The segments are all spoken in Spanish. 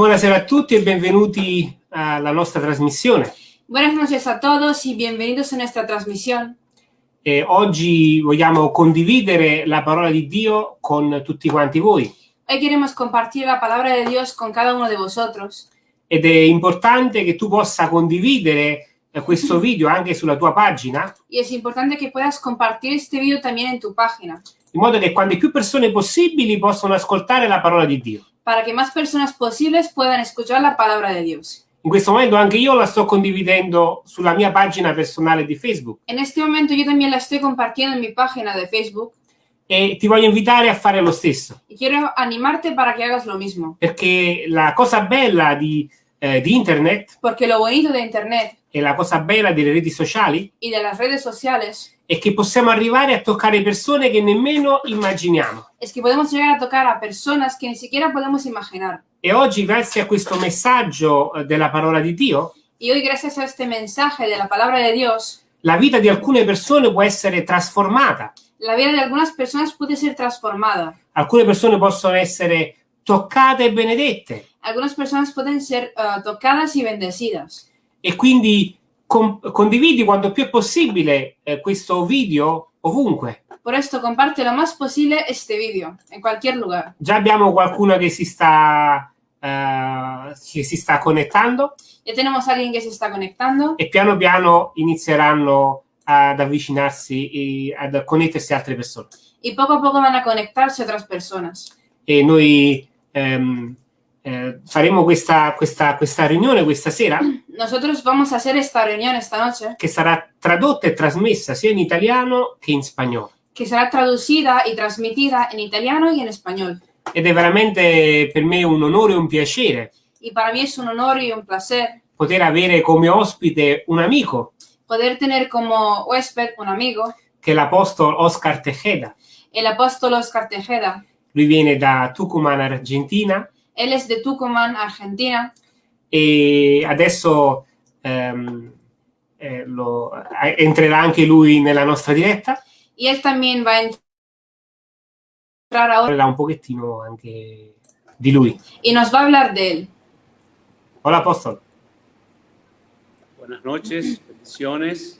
Buonasera a tutti e benvenuti alla nostra trasmissione. Buenas noches a todos y bienvenidos a nuestra transmisión. E oggi vogliamo condividere la parola di Dio con tutti quanti voi. Hoy queremos compartir la palabra de Dios con cada uno de vosotros. Ed è importante che tu possa condividere questo video anche sulla tua pagina, Y es importante que puedas compartir este video también en tu página, in modo che quante più persone possibili possano ascoltare la parola di Dio. Para que más personas posibles puedan escuchar la palabra de Dios. In questo momento anche io la sto condividendo sulla mia pagina personale di Facebook En este momento yo también la estoy compartiendo en mi página de Facebook e ti voglio invitare a fare lo stesso, y quiero animarte para que hagas lo mismo. perché la cosa bella di, eh, di internet Porque lo bonito de Internet e la cosa bella delle reti sociali y de las redes sociales è che possiamo arrivare a toccare persone che nemmeno immaginiamo. es que podemos llegar a tocar a personas que ni siquiera podemos imaginar. E oggi, grazie a questo messaggio eh, della parola di Dio, Y hoy, gracias a este mensaje de la palabra de Dios, la vita di alcune persone può essere trasformata. la vida de algunas personas puede ser transformada. Alcune persone possono essere toccate e benedette. Algunas personas pueden ser eh, tocadas y bendecidas. E quindi con- condividi quanto più è possibile eh, questo video ovunque. Por esto, comparte lo más posible este vídeo, en cualquier lugar. Già abbiamo qualcuno che si sta, eh, che si sta connettando Ya tenemos alguien que se está conectando e piano piano inizieranno ad avvicinarsi e ad connettersi altre persone. y poco a poco van a conectarse otras personas. E noi ehm, eh, faremo questa, questa, questa riunione questa sera Nosotros vamos a hacer esta reunión esta noche, che sarà tradotta e trasmessa sia in italiano che in spagnolo. que será traducida y transmitida en italiano y en español. Ed è veramente per me un onore e un piacere Y para mí es un honor y un placer poter avere come ospite un amico poder tener como huésped un amigo, che è l'apostolo Oscar Tejeda. Lui viene da Tucumán, Argentina, Él es de Tucumán, Argentina, e adesso ehm, eh, lo- eh, entrerà anche lui nella nostra diretta. y él también va a entrar ahora Parlerà un pochettino anche di lui. y nos va a hablar de él. Hola, apostolo. Buenas noches, bendiciones.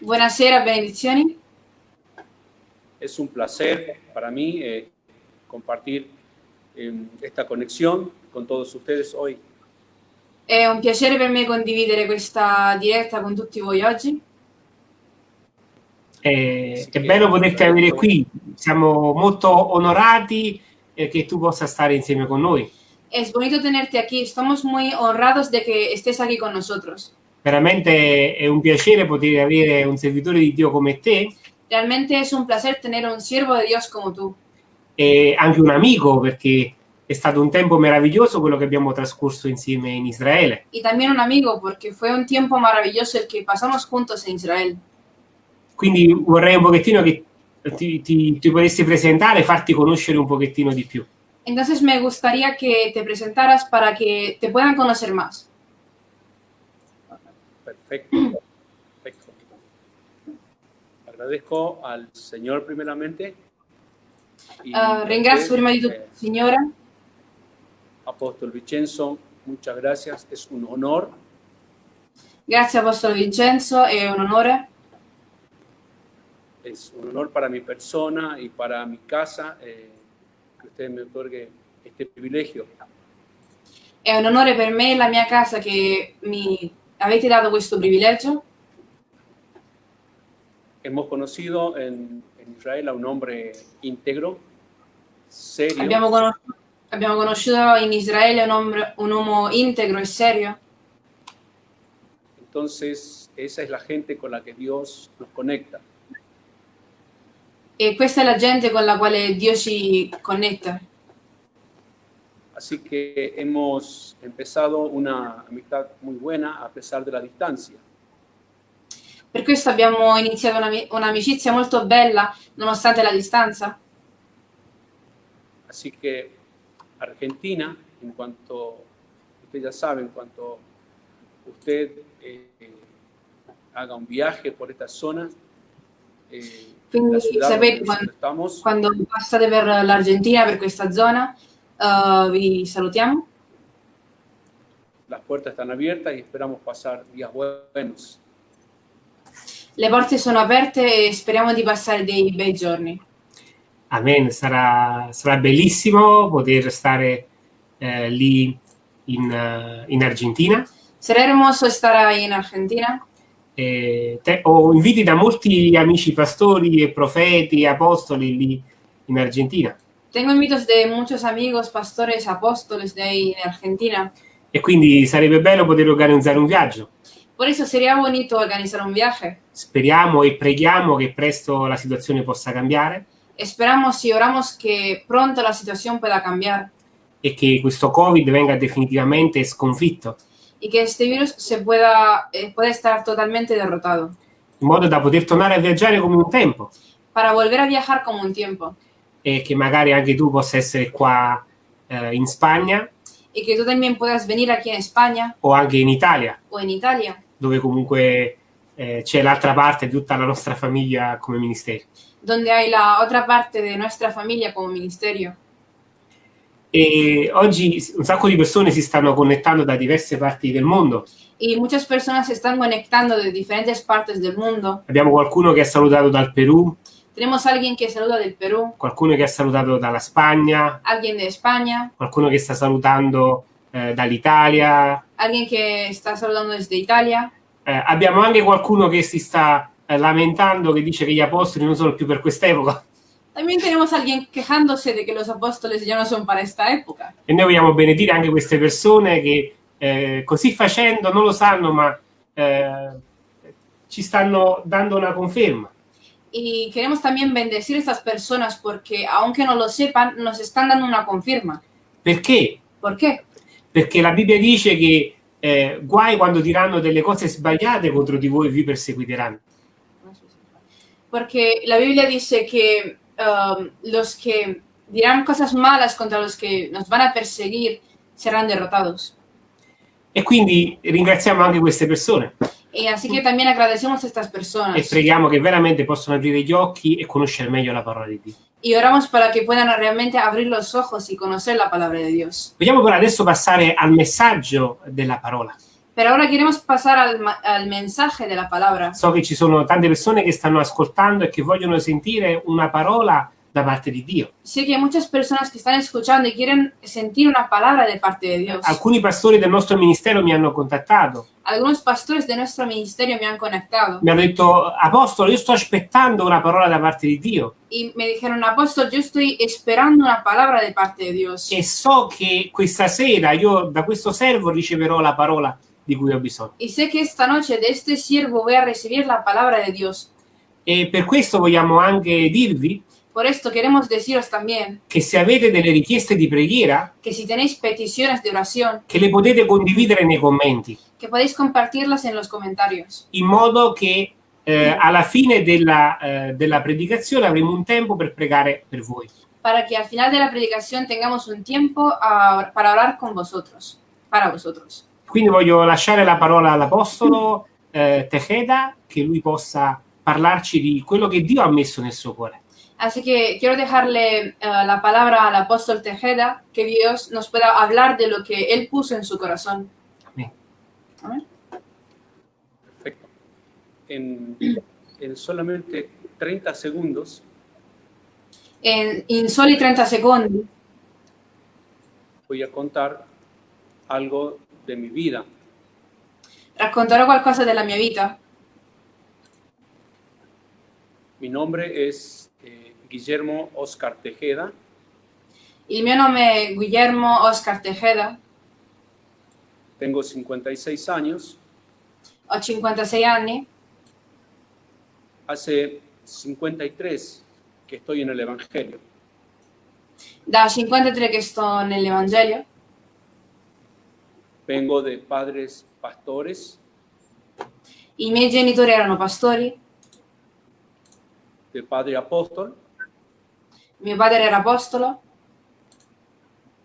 Buonasera, benedizioni. Es un placer para mí eh, compartir esta conexión con todos ustedes hoy. È un piacere per me condividere questa diretta con tutti voi oggi. Eh, è bello poterti avere qui. Siamo molto onorati eh, che tu possa stare insieme con noi. Es bonito tenerte aquí. Estamos muy honrados de que estés aquí con nosotros. Veramente è un piacere poter avere un servitore di Dio come te Realmente es un placer tener un siervo de Dios como tú. E anche un amico perché è stato un tempo meraviglioso quello che abbiamo trascorso insieme in Israele. Y también un amigo, porque fue un tiempo maravilloso el que pasamos juntos en Israel. Quindi vorrei un pochettino che ti, ti, ti potessi presentare, farti conoscere un pochettino di più. Entonces me gustaría que te presentaras para que te puedan conocer más. Perfecto. Perfecto. Agradezco al Señor primeramente. Y Ah, ringrazio prima di tutto eh, il Signore. Apóstol Vincenzo, muchas gracias. Es un honor Grazie Apostolo Vincenzo, è un onore. Es un honor para mi persona y para mi casa eh, que usted me otorgue este privilegio. È un onore per me e la mia casa che mi avete dato questo privilegio. Hemos conocido en, en Israel a un hombre íntegro, serio, Abbiamo, conos- abbiamo conosciuto in Israele un, uomo- un uomo integro e serio. entonces esa es la gente con la que Dios nos conecta. E questa è la gente con la quale Dio ci connette. Así que hemos empezado una amistad muy buena a pesar de la distancia. Per questo abbiamo iniziato un'ami- un'amicizia molto bella nonostante la distanza. Así que Argentina, en cuanto, usted ya sabe, en cuanto usted eh, haga un viaje por esta zona, eh, sapete quando, quando passate per l'Argentina, per questa zona, eh, vi salutiamo. las puertas están abiertas y esperamos pasar días buenos. Le porte sono aperte e speriamo di passare dei bei giorni. Amen, sarà, sarà bellissimo poter stare eh, lì in, eh, in Argentina. Será hermoso estar ahí en Argentina. E te- ho inviti da molti amici pastori e profeti e apostoli lì in Argentina. Tengo invitos de muchos amigos, pastores, apóstoles de ahí en Argentina. E quindi sarebbe bello poter organizzare un viaggio. Por eso sería bonito organizar un viaje. Speriamo e preghiamo che presto la situazione possa cambiare Esperamos y oramos que pronto la situación pueda cambiar. E che questo Covid venga definitivamente sconfitto, y que este virus se pueda, eh, pueda estar totalmente derrotado. In modo da poter tornare a viaggiare come un tempo. Para volver a viajar como un tiempo. E che magari anche tu possa essere qua eh, in Spagna. Y que tú también puedas venir aquí en España. O anche in Italia, o en Italia, dove comunque eh, c'è l'altra parte di tutta la nostra famiglia come ministeri. Donde hay la otra parte de nuestra familia como ministerio. E oggi un sacco di persone si stanno connettando da diverse parti del mondo. Y muchas personas se están conectando de diferentes partes del mundo. Abbiamo qualcuno che ha salutato dal Perù, Tenemos alguien que saluda del Perú, qualcuno che ha salutato dalla Spagna, alguien de España, qualcuno che sta salutando eh, dall'Italia. alguien que está saludando desde Italia. Eh, abbiamo anche qualcuno che si sta eh, lamentando, che dice che gli apostoli non sono più per quest'epoca. También tenemos alguien quejándose de que los apóstoles ya no son para esta época. E noi vogliamo benedire anche queste persone che eh, così facendo non lo sanno, ma eh, ci stanno dando una conferma. Y queremos también bendecir a estas personas porque, aunque no lo sepan, nos están dando una confirma. Perché? ¿Por qué? Perché la Bibbia dice che eh, guai quando diranno delle cose sbagliate contro di voi e vi perseguiteranno. Porque la Biblia dice que um, los que dirán cosas malas contra los que nos van a perseguir serán derrotados. E quindi ringraziamo anche queste persone Y así que también agradecemos a estas e personas preghiamo che veramente possano aprire gli occhi e conoscere meglio la parola di Dio. y oramos para que puedan realmente abrir los ojos y conocer la palabra de Dios. Vogliamo però adesso passare al messaggio della parola. Pero ahora queremos pasar al, al mensaje de la palabra. So che ci sono tante persone che stanno ascoltando e che vogliono sentire una parola da parte di Dio. Sé que hay muchas personas que están escuchando y quieren sentir una palabra de parte de Dios. Alcuni pastori del nostro ministero mi hanno contattato, Algunos pastores de nuestro ministerio me han conectado mi hanno detto, Apostolo, io sto aspettando una parola da parte di Dio y me dijeron, apóstol, yo estoy esperando una palabra de parte de Dios. e so che questa sera io da questo servo riceverò la parola di cui ho bisogno. Y sé que esta noche de este siervo voy a recibir la palabra de Dios. E per questo vogliamo anche dirvi Por esto queremos deciros también che se avete delle richieste di preghiera, que si tenéis peticiones de oración, che le potete condividere nei commenti, que podéis compartirlas en los comentarios, in modo che eh, alla fine della, eh, della predicazione avremo un tempo per pregare per voi. para que al final de la predicación tengamos un tiempo para orar con vosotros, para vosotros. Quindi voglio lasciare la parola all'Apostolo eh, Tejeda, che lui possa parlarci di quello che Dio ha messo nel suo cuore. Así que quiero dejarle eh, la palabra al apóstol Tejeda, que Dios nos pueda hablar de lo que él puso en su corazón. Amén. Amén. Perfecto. En, en solamente 30 segundos En, in soli 30 secondi voy a contar algo de mi vida. racconterò qualcosa della mia vita. Mi nombre es eh, Guillermo Oscar Tejeda. Il mio nome è Guillermo Oscar Tejeda, Tengo 56 años. ho 56 anni, Hace 53 que estoy en el Evangelio. da 53 che sto nell'Evangelio, Vengo de padres pastores, i miei genitori erano pastori, de padre apóstol. mio padre era apostolo,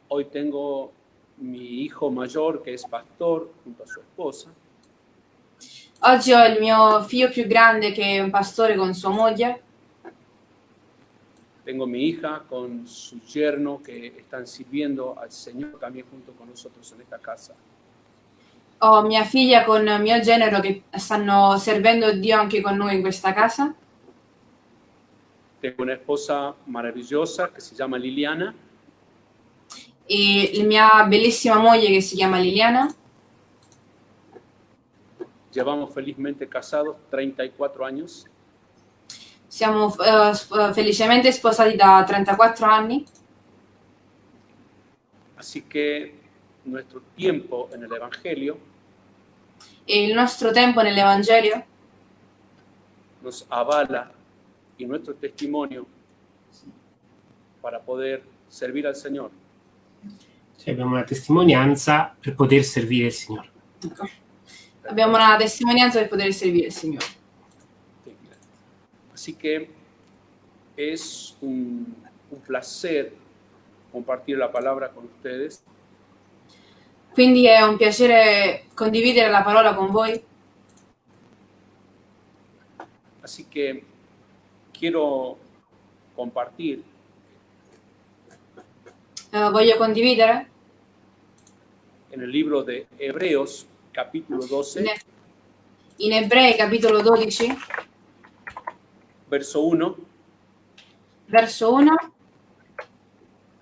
Hoy tengo mi hijo mayor que es pastor junto a su esposa. oggi ho il mio figlio più grande che è un pastore con sua moglie, Tengo mi hija con su yerno que están sirviendo al Señor también junto con nosotros en esta casa. Ho mia figlia con mio genero che stanno servendo Dio anche con noi in questa casa. Tengo una esposa maravillosa que se llama Liliana. E la mia bellissima moglie che si chiama Liliana. Llevamos felizmente casados 34 años. Siamo sp- felicemente sposati da 34 anni. Así que nuestro tiempo en el Evangelio E il nostro tempo nell'Evangelio nos avala y nuestro testimonio para poder servir al Señor. Cioè, abbiamo una testimonianza per poter servire il Signore. abbiamo una testimonianza per poter servire il Signore. Así que es un, un placer compartir la palabra con ustedes. Quindi è un piacere condividere la parola con voi. Así que quiero compartir Eh, voglio condividere en el libro de Hebreos, capítulo 12, in, in Ebrei capitolo 12, verso 1 verso 1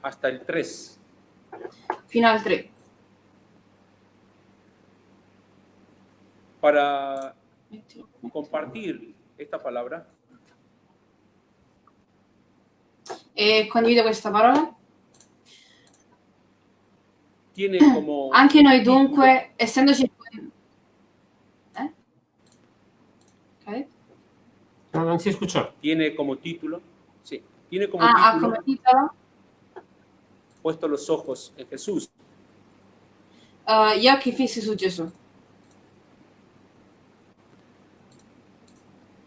hasta el 3. fino al 3. Para compartir esta palabra, E condivido questa parola. tiene como Anche noi dunque, essendoci... Eh? Ok. No, non si escuchó. tiene como título, sí, tiene como Ah, ha título come titolo puesto los ojos en Jesús. Gli occhi fissi su Gesù.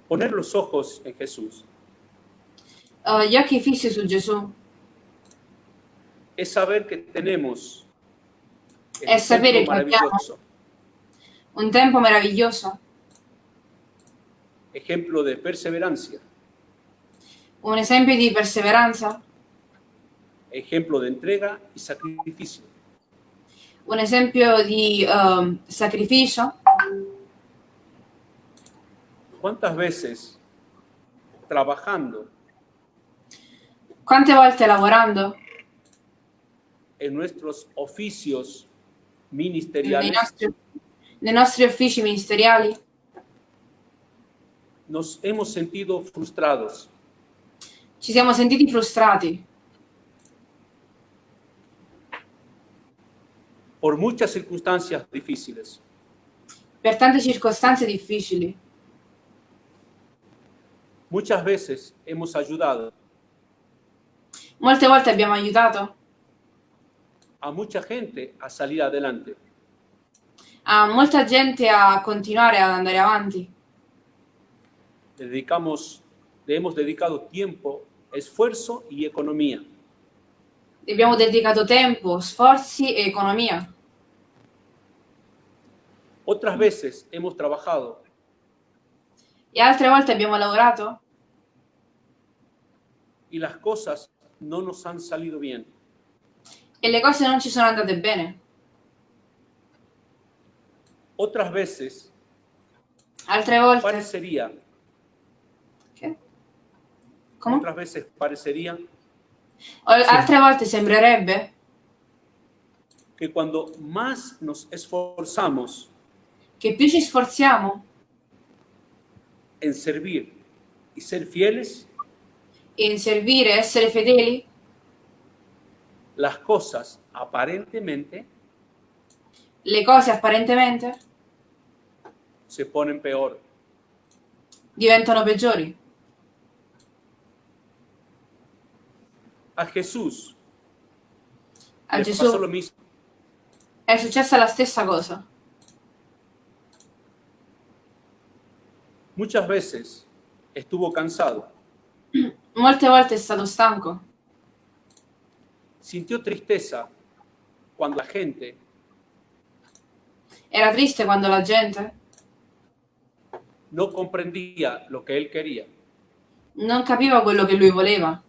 Poner los ojos en Jesús gli occhi fissi su Gesù es saber que tenemos Es saber que maravilloso, un tempo meraviglioso, ejemplo de perseverancia, un esempio di perseveranza, ejemplo de entrega y sacrificio. un esempio di ehm, sacrificio. ¿Cuántas veces trabajando Quante volte lavorando en nuestros oficios nei ministeriales nostri, nei nostri uffici ministeriali nos hemos sentido frustrados, ci siamo sentiti frustrati por muchas circunstancias difíciles. per tante circostanze difficili. Muchas veces hemos ayudado Molte volte abbiamo aiutato a mucha gente a salir adelante, a molta gente a continuare ad andare avanti. Le dedicamos, le hemos dedicado tiempo, esfuerzo y economía. Abbiamo dedicato tempo, sforzi e economia. Otras veces hemos trabajado E altre volte abbiamo lavorato y las cosas no nos han salido bien. e le cose non ci sono andate bene. Otras veces Altre volte... parecería? Come? otras veces parecería Altre volte sembrerebbe que cuando más nos esforzamos che più ci sforziamo en servir y ser fieles, in servire, essere fedeli, las cosas aparentemente le cose apparentemente se ponen peor. diventano peggiori. A Jesús A le pasó lo Gesù mismo. è successa la stessa cosa. Muchas veces estuvo cansado, Molte volte è stato stanco, sintió tristeza cuando la gente era triste quando la gente no comprendía lo que él quería. non capiva quello che lui voleva.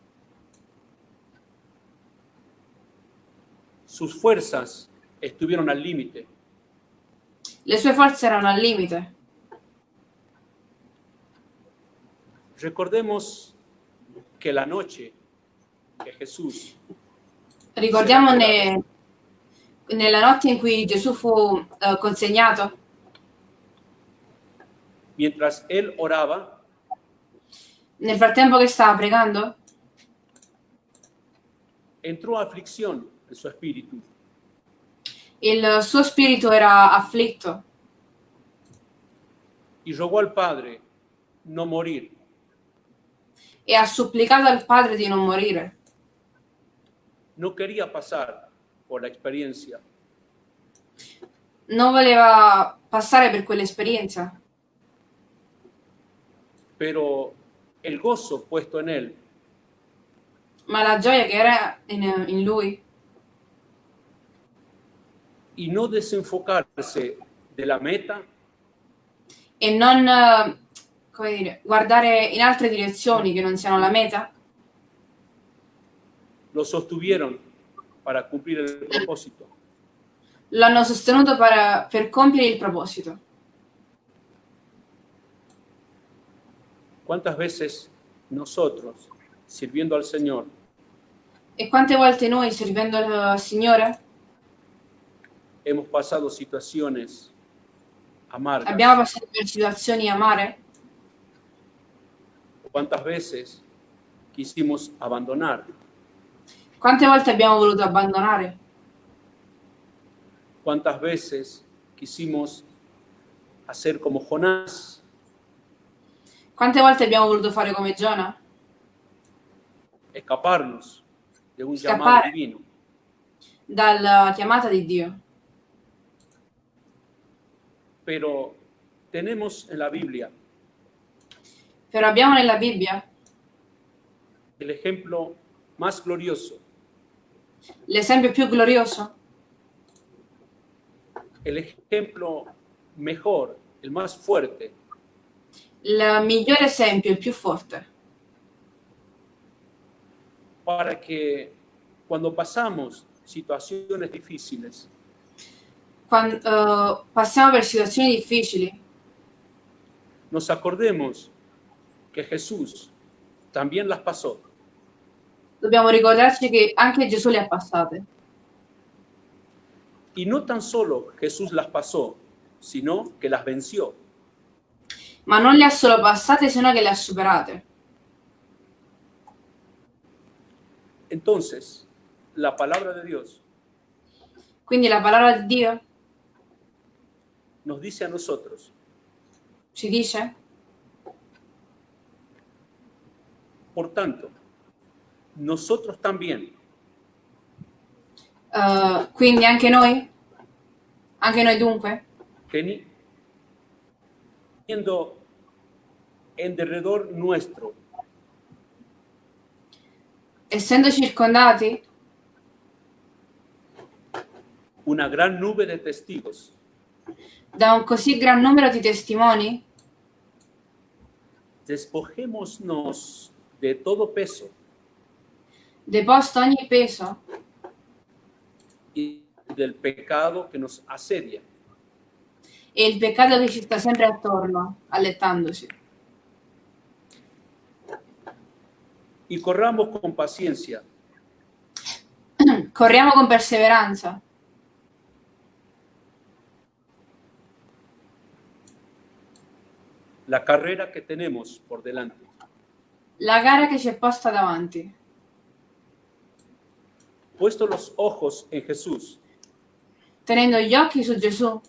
Sus fuerzas estuvieron al límite. Le sue forze erano al limite. Recordemos que la noche que Jesús Ricordiamo ne- nella notte in cui Gesù fu eh, consegnato, mientras él oraba, nel frattempo che stava pregando, entró aflicción en su espíritu il suo spirito era afflitto y rogó al Padre no morir. e ha supplicato al Padre di non morire. No quería pasar por la experiencia, Non voleva passare per quell'esperienza, pero el gozo puesto en él ma la gioia che era in, in lui y no desenfocarse de la meta e non come dire, guardare in altre direzioni che non siano la meta, lo sostuvieron para cumplir el propósito. l'hanno sostenuto per, per compiere il proposito. ¿Cuántas veces nosotros, sirviendo al Señor, E quante volte noi, servendo il Signore, hemos pasado situaciones amargas? abbiamo passato per situazioni amare? ¿Cuántas veces quisimos abandonar? Quante volte abbiamo voluto abbandonare? ¿Cuántas veces quisimos hacer como Jonás? Quante volte abbiamo voluto fare come Giona? Escaparnos de un Escapar. llamado divino. Dalla chiamata di Dio. Pero tenemos en la Biblia Però abbiamo nella Bibbia el ejemplo más glorioso, l'esempio più glorioso, el ejemplo mejor, el más fuerte, il migliore esempio, il più forte, para que cuando pasamos situaciones difíciles, Quando eh, passiamo per situazioni difficili, nos acordemos que Jesús también las pasó dobbiamo ricordarci che anche Gesù le ha passate. y no tan solo Jesús las pasó, sino que las venció. Ma non le ha solo passate, sino che le ha superate. Entonces, la palabra de Dios Quindi la parola di Dio nos dice a nosotros, ci dice, por tanto, nosotros también, eh, quindi anche noi, anche noi dunque, teni- teniendo en derredor nuestro. Essendo circondati una gran nube de testigos, da un così gran numero di testimoni, despojémonos de todo peso. Deposto ogni peso y del pecado que nos asedia. E il peccato che ci sta sempre attorno, allettandosi. y corramos con paciencia. Corriamo con perseveranza la carrera que tenemos por delante, la gara che ci è posta davanti, puesto los ojos en Jesús, tenendo gli occhi su Gesù,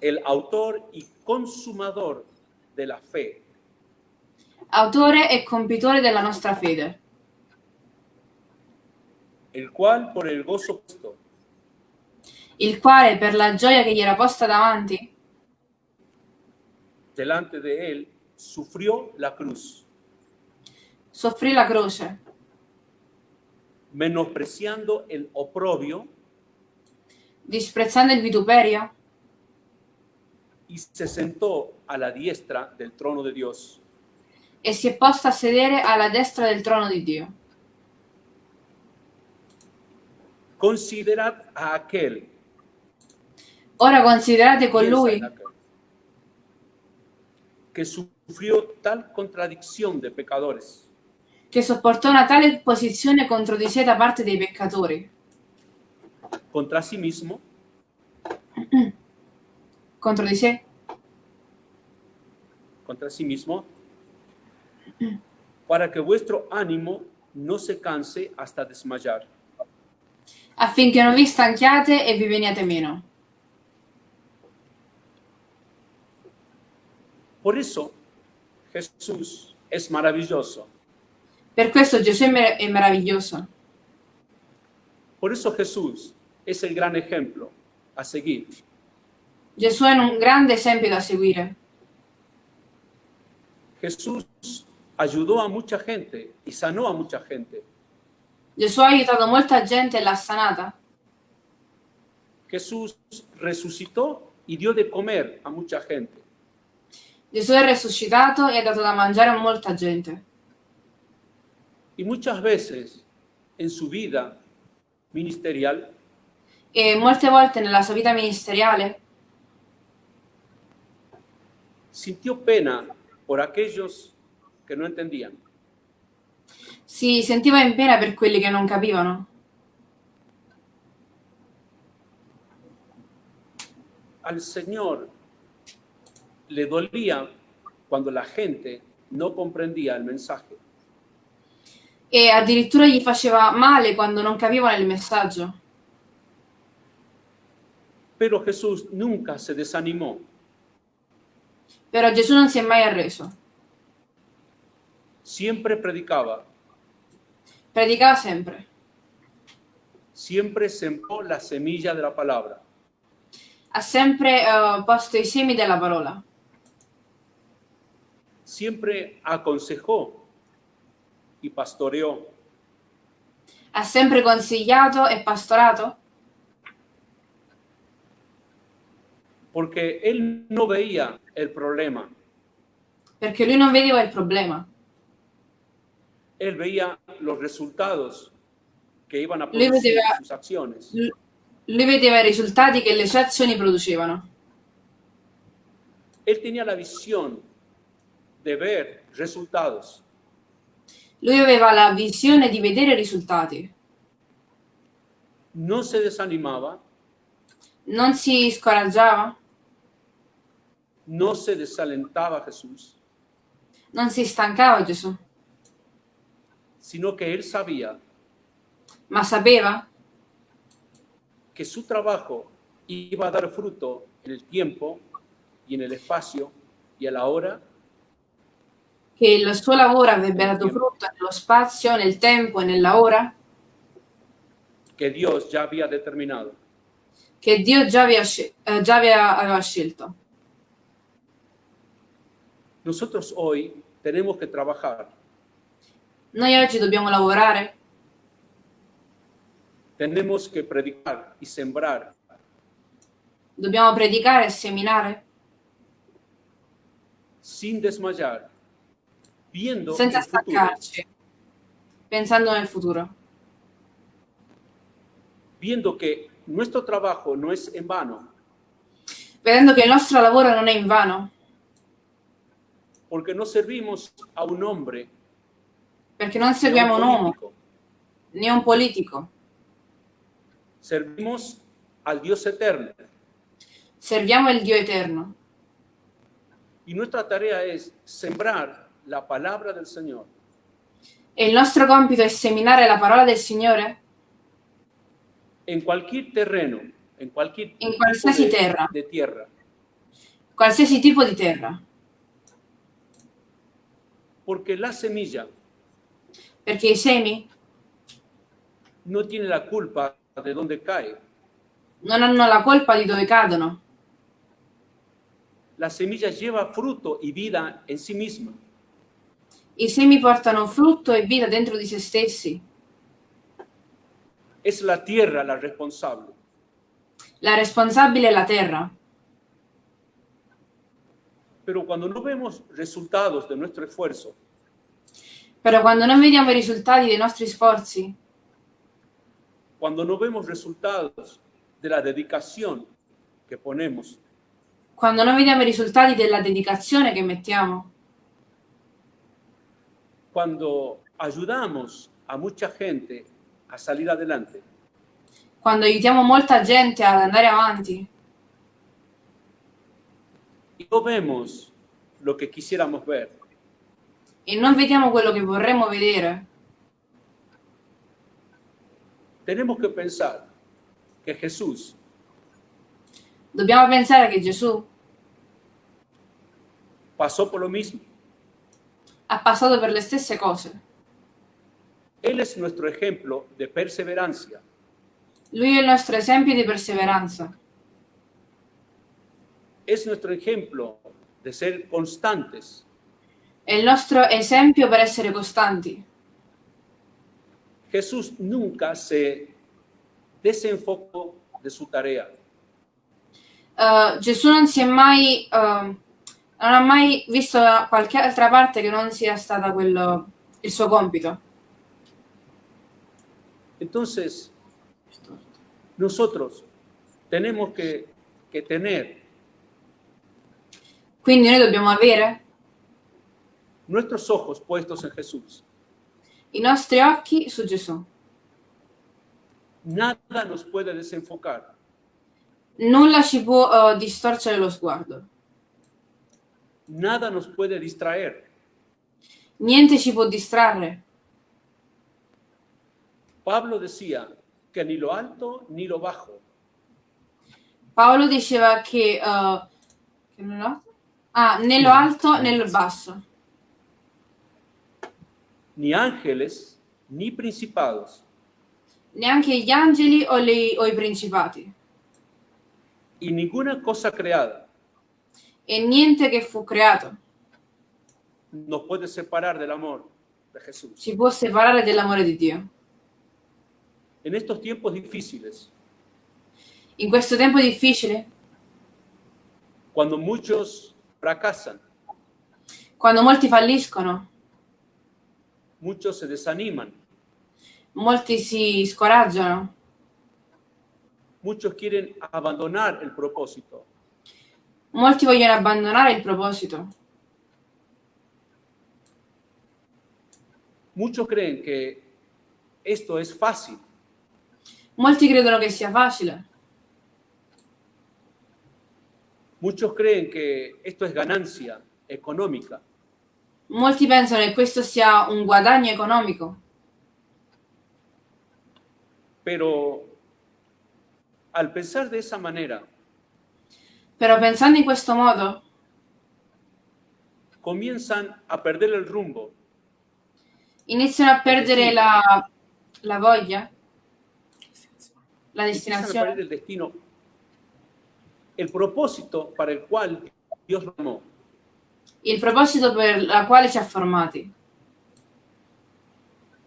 el autor y consumador de la fe, autore e compitore della nostra fede, el cual por el gozo puesto. Il quale per la gioia che gli era posta davanti delante de él sufrió la cruz, soffrì la croce, menospreciando el oprobio. Disprezzando il vituperio. Y se sentó a la diestra del trono de Dios. e si è posta a sedere alla destra del trono di Dio. Considerad a aquel Ora considerate colui que sufrió tal contradicción de pecadores, che sopportò una tale posizione contro di sé da parte dei peccatori, contra sí mismo, contro di sé, contra sí mismo, para que vuestro ánimo no se canse hasta desmayar. affinché non vi stanchiate e vi veniate meno. Por eso Jesús es maravilloso. Per questo Gesù è, mer- è meraviglioso. Por eso Jesús es el gran ejemplo a seguir. Gesù è un grande esempio da seguire. Jesús ayudó a mucha gente y sanó a mucha gente. Gesù ha aiutato molta gente e l'ha sanata. Jesús resucitó y dio de comer a mucha gente. Gesù è risuscitato e ha dato da mangiare a molta gente. Y muchas veces en su vida ministerial E molte volte nella sua vita ministeriale sintió pena por aquellos que no entendían. si sentiva in pena per quelli che non capivano. Al Señor le dolía cuando la gente no comprendía el mensaje. E addirittura gli faceva male quando non capivano il messaggio. Pero Jesús nunca se desanimó. Però Gesù non si è mai arreso. Siempre predicaba, Predicava sempre. siempre sembró la semilla de la palabra. Ha sempre eh, posto i semi della parola. Siempre aconsejó y pastoreó. Ha sempre consigliato e pastorato porque él no veía el problema, perché lui non vedeva il problema. él veía los resultados que iban a producir vedeva- sus acciones. Lui vedeva i risultati che le sue azioni producevano. Él tenía la visión de ver resultados. Lui aveva la visione di vedere risultati. No se desanimaba, Non si scoraggiava, no se desalentaba Jesús, non si stancava Gesù, sino que él sabía ma sapeva que su trabajo iba a dar fruto en el tiempo y en el espacio y a la hora che il suo lavoro avrebbe dato frutto nello spazio, nel tempo e nella ora? Que Dios ya había determinado. che Dio già, aveva eh, già aveva, aveva scelto. Nosotros hoy tenemos que trabajar, Noi oggi dobbiamo lavorare, tenemos que predicar y sembrar. Dobbiamo predicare e seminare. Sin desmayar, viendo senza el futuro, stancarci, pensando nel futuro, viendo que nuestro trabajo no es en vano, vedendo che il nostro lavoro non è in vano, porque no servimos a un hombre, perché non a seguiamo un uomo né un politico, servimos al Dios eterno. serviamo il Dio eterno. Y nuestra tarea es sembrar la palabra del Señor E il nostro compito è seminare la parola del Signore en cualquier terreno, en cualquier In qualsiasi de, terra. de tierra, qualsiasi tipo di terra, porque la semilla perché i semi no tiene la culpa de dónde cae. non hanno la colpa di dove cadono. La semilla lleva fruto y vida en sí misma. I semi portano frutto e vita dentro di se stessi. Es la tierra la responsable. La responsabile è la terra. Pero cuando no vemos resultados de nuestro esfuerzo, Però quando non vediamo i risultati dei nostri sforzi, cuando no vemos resultados de la dedicación que ponemos, quando noi vediamo i risultati della dedicazione che mettiamo, cuando ayudamos a mucha gente a salir adelante, quando aiutiamo molta gente ad andare avanti. Y no vemos lo que quisiéramos ver, e non vediamo quello che vorremmo vedere, tenemos que pensar que Jesús dobbiamo pensare che Gesù pasó por lo mismo. Ha passato per le stesse cose. Él es nuestro ejemplo de perseverancia. Lui è il nostro esempio di perseveranza, Es nuestro ejemplo de ser constantes. è il nostro esempio per essere costanti. Jesús nunca se desenfocó de su tarea. Uh, Gesù non si è mai, uh, non ha mai visto da qualche altra parte che non sia stata quello, il suo compito. Entonces, nosotros tenemos que, que tener Quindi noi dobbiamo avere nuestros ojos puestos en Jesús. i nostri occhi su Gesù. Nada nos puede desenfocar. Nulla ci può uh, distorcere lo sguardo. Nada nos puede distraer. Niente ci può distrarre. Pablo decía que ni lo alto ni lo bajo, Paolo diceva che, uh, che non lo- ah, né lo alto né lo basso, ni ángeles ni principados, neanche gli angeli o, le- o i principati, y ninguna cosa creada e niente che fu creato nos puede separar del amor de Jesús. ci può separare dell'amore di Dio. En estos tiempos difíciles, In questo tempo difficile, cuando muchos fracasan, quando molti falliscono, muchos se desaniman, molti si scoraggiano, muchos quieren abandonar el propósito, molti vogliono abbandonare il proposito, muchos creen que esto es fácil, molti credono che sia facile, muchos creen que esto es ganancia económica, molti pensano che questo sia un guadagno economico, pero al pensar de esa manera, però pensando in questo modo comienzan a perder el rumbo. iniziano a perdere la, la voglia, la empiezan a destinazione, perder el destino, el propósito para el cual Dios lo amó. il proposito per la quale ci ha formati.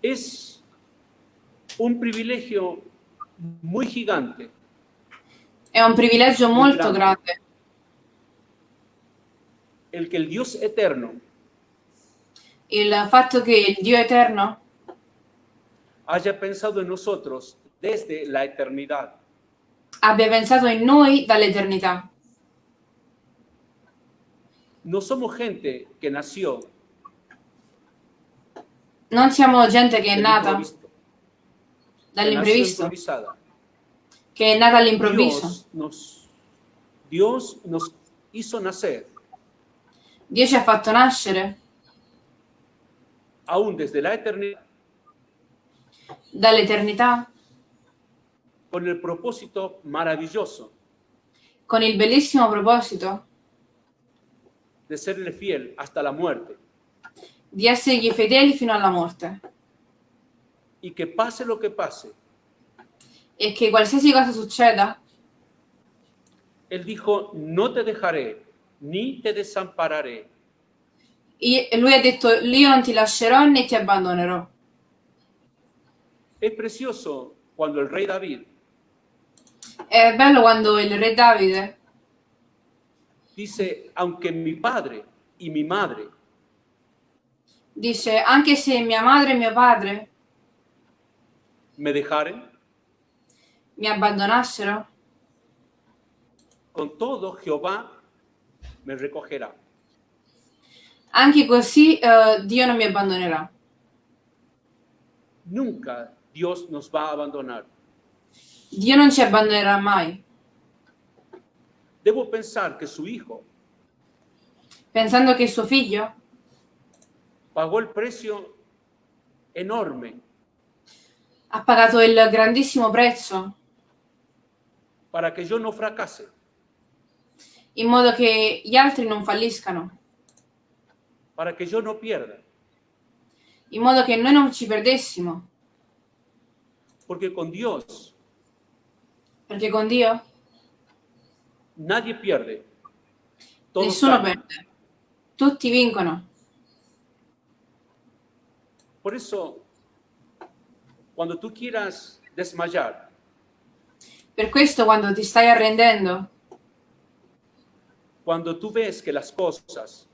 Es un privilegio muy gigante È un privilegio molto grande. el que el Dios eterno il fatto che il Dio eterno haya pensado en nosotros desde la eternidad. abbia pensato in noi dall'eternità. No somos gente que nació Non siamo gente che è nata improviso, que è nata all'improvviso. Dios nos, Dios nos hizo nacer. Dio ci ha fatto nascere aún desde la eternidad. Dall'eternità con el propósito maravilloso con il bellissimo proposito de serle fiel hasta la muerte. di essergli fedeli fino alla morte y que pase lo que pase, e che qualsiasi cosa succeda, Él dijo, no te dejaré ni te desampararé. i- lui ha detto io non ti lascerò né ti abbandonerò. Es precioso cuando el rey David È bello quando il re Davide dice, aunque mi padre y mi madre dice anche se mia madre e mio padre me dejaren, mi abbandonassero, con todo Jehová me recogerá. Anche così eh, Dio non mi abbandonerà. Nunca Dios nos va a abandonar. Dio non ci abbandonerà mai. Debo pensar que su hijo Pensando che suo figlio pagó el precio enorme ha pagato il grandissimo prezzo para que yo no fracase, in modo che gli altri non falliscano, para que yo no pierda. in modo che noi non ci perdessimo, Porque con Dios perché con Dio nadie pierde. Todos nessuno ganan. perde, tutti vincono. Por eso, cuando tú quieras desmayar, Per questo quando ti stai arrendendo, cuando tú ves que las cosas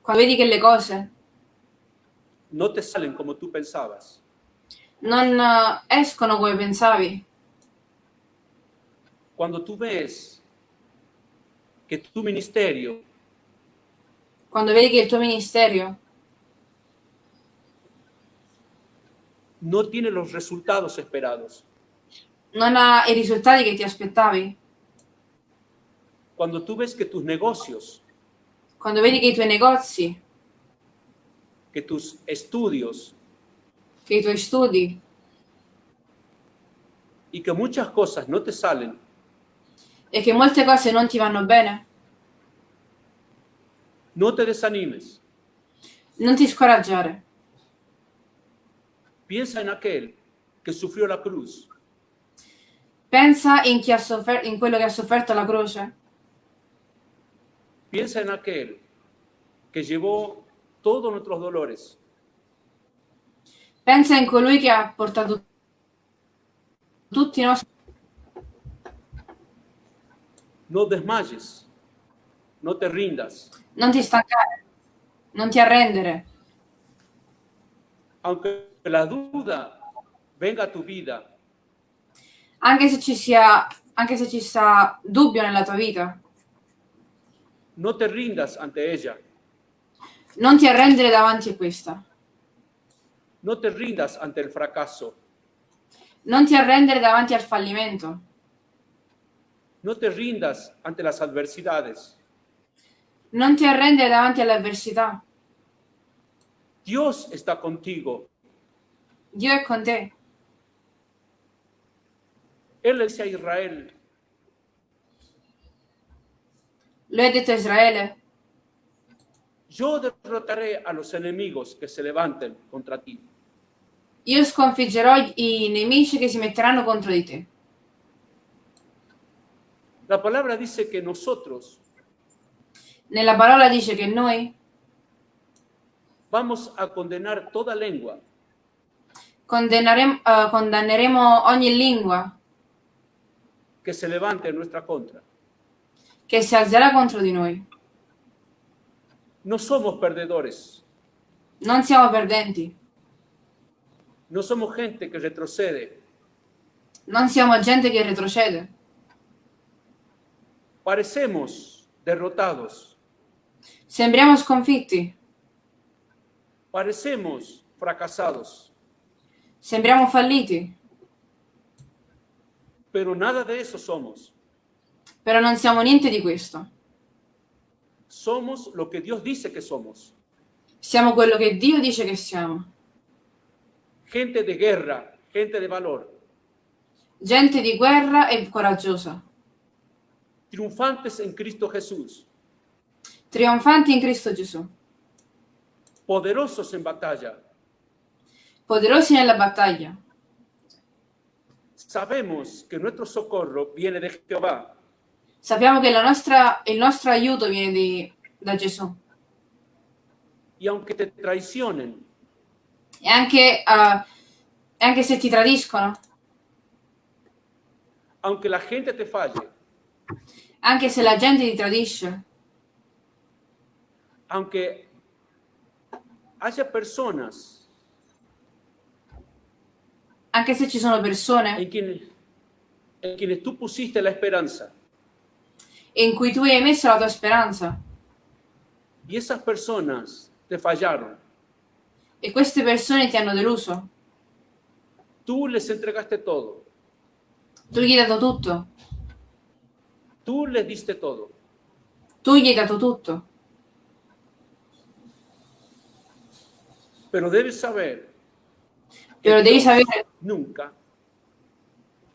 quando vedi che le cose no te salen como tú pensabas, non eh, escono come pensavi, cuando tú ves que tu ministerio quando vedi che il tuo ministero no tiene los resultados esperados, non ha i risultati che ti aspettavi, cuando tú ves que tus negocios, quando vedi che i tuoi negozi, que tus estudios che i tuoi studi y que muchas cosas no te salen, e che molte cose non ti vanno bene, no te desanimes. non ti scoraggiare. Piensa en aquel que sufrió la cruz, Pensa in, chi ha soffer- in quello che ha sofferto la croce. piensa en aquel que llevó todos nuestros dolores, Pensa in colui che ha portato tutti i nostri... no desmayes, no te rindas, Non ti stancare, non ti arrendere. aunque la duda venga a tu vida, Anche se ci sia, anche se ci sta dubbio nella tua vita, no te rindas ante ella, non ti arrendere davanti a questa. no te rindas ante el fracaso, Non ti arrendere davanti al fallimento. no te rindas ante las adversidades. Non ti arrendere davanti all'avversità. Dios está contigo. Dio è con te. Él le dice a Israel, ha detto a Israele, yo derrotaré a los enemigos que se levanten contra ti. io sconfiggerò i nemici che si metteranno contro di te. La palabra dice que nosotros Nella parola dice che noi vamos a condenar toda lengua eh, condanneremo ogni lingua que se levante en nuestra contra. che si alzerà contro di noi. No somos perdedores, Non siamo perdenti, no somos gente que retrocede. non siamo gente che retrocede. Parecemos derrotados, Sembriamo sconfitti, parecemos fracasados, sembriamo falliti, pero nada de eso somos. però non siamo niente di questo. Somos lo que Dios dice que somos. Siamo quello che Dio dice che siamo. Gente de guerra, gente de valor, Gente di guerra e coraggiosa, triunfantes en Cristo Jesús, trionfanti in Cristo Gesù, poderosos en batalla. poderosi nella battaglia. Sabemos que nuestro socorro viene de Jehová. Sappiamo che nostra- il nostro aiuto viene di- da Gesù. y aunque te traicionen, E anche, e anche se ti tradiscono, aunque la gente te falle, anche se la gente ti tradisce, aunque haya personas anche se ci sono persone en quienes, en quienes tú pusiste la esperanza, in cui tu hai messo la tua speranza. Y esas personas te fallaron. E queste persone ti hanno deluso. Tú les entregaste todo. Tu gli hai dato tutto. Tú les diste todo. Tu gli hai dato tutto. Pero debes saber Pero devi sapere nunca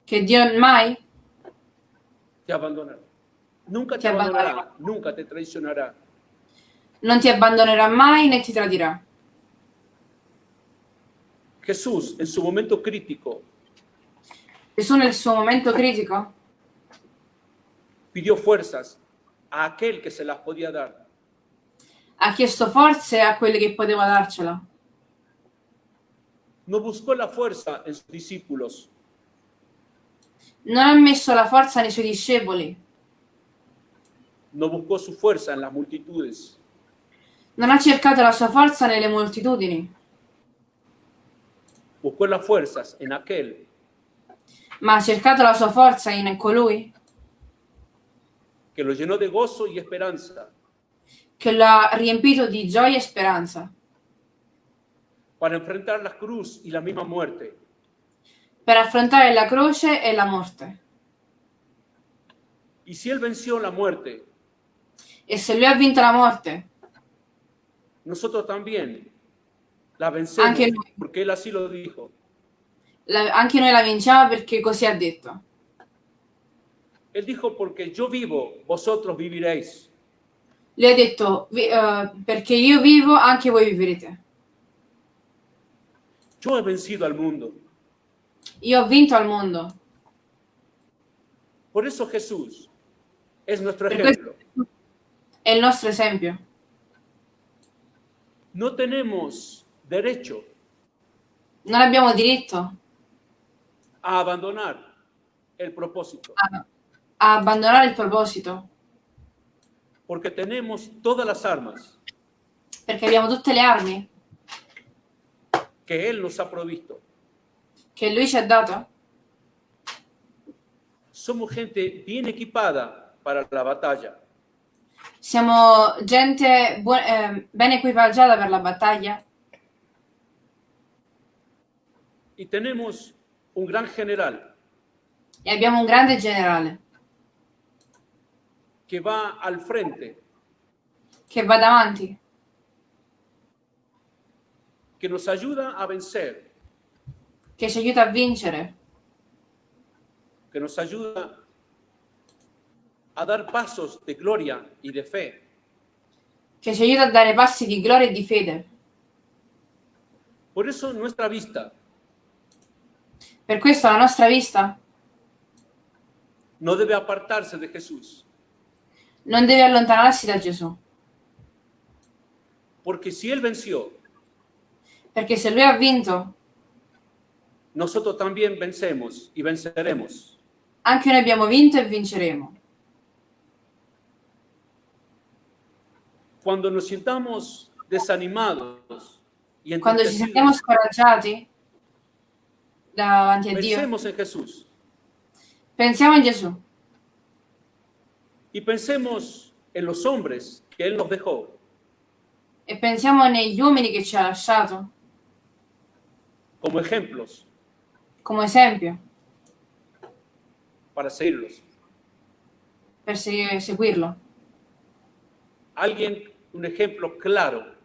che Dio mai te abandonará. Nunca te Te abandonará. abandonará, nunca te traicionará. non ti abbandonerà mai né ti tradirà. Jesús, en su momento crítico, Gesù nel suo momento critico pidió fuerzas a aquel que se las podía dar. ha chiesto forze a quelli che poteva darcela. No buscó la fuerza en sus discípulos, Non ha messo la forza nei suoi discepoli, no buscó su fuerza en las multitudes, non ha cercato la sua forza nelle moltitudini, buscó las fuerzas en aquel. Ma ha cercato la sua forza in colui que lo llenó de gozo y esperanza. che lo ha riempito di gioia e speranza para enfrentar la cruz y la misma muerte. per affrontare la croce e la morte. Y si él venció la muerte, E se lui ha vinto la morte, nosotros también la vencemos, Anche porque él así lo dijo. la- anche noi la vinciamo perché così ha detto. Él dijo, porque yo vivo, vosotros viviréis. Lui ha detto, "Vi- eh, perché io vivo, anche voi vivrete. Yo he vencido al mundo. Io ho vinto al mondo. Por eso Jesús es nuestro Per ejemplo. il nostro esempio. No tenemos derecho Non abbiamo diritto a abandonar el propósito, a, a abbandonare il proposito, porque tenemos todas las armas perché abbiamo tutte le armi que Él nos ha provisto. che lui ci ha dato. Somos gente bien equipada para la batalla. Siamo gente eh, ben equipaggiata per la battaglia Y tenemos un gran general e abbiamo un grande generale que va al frente, che va davanti, que nos ayuda a vencer, che ci aiuta a vincere, que nos ayuda a dar pasos de gloria y de fe. che ci aiuta a dare passi di gloria e di fede. Por eso nuestra vista. Per questo la nostra vista no debe apartarse de Jesús, non deve allontanarsi da Gesù, porque si Él venció, perché se lui ha vinto, nosotros también vencemos y venceremos. anche noi abbiamo vinto e vinceremo. Cuando nos sintamos desanimados y Quando ci sentiamo entristecidos, scoraggiati davanti a Dio, pensemos en Jesús. Pensiamo in Gesù. Y pensemos en los hombres que Él nos dejó, e pensiamo negli uomini che ci ha lasciato como ejemplos come esempio para seguirlos. per se- seguirlo. Alguien, un ejemplo claro,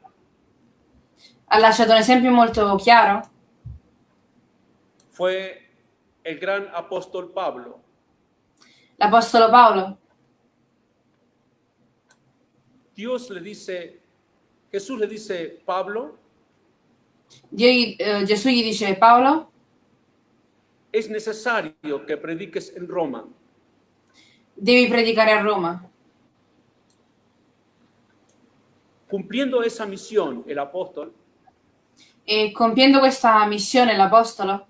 Ha lasciato un esempio molto chiaro, fue el gran apóstol Pablo. l'Apostolo Paolo. Dios le dice, Jesús le dice, Pablo, Gli- eh, Gesù gli dice Paolo, es necesario que prediques en Roma. devi predicare a Roma. Cumpliendo esa misión, el apóstol. E compiendo questa missione l'Apostolo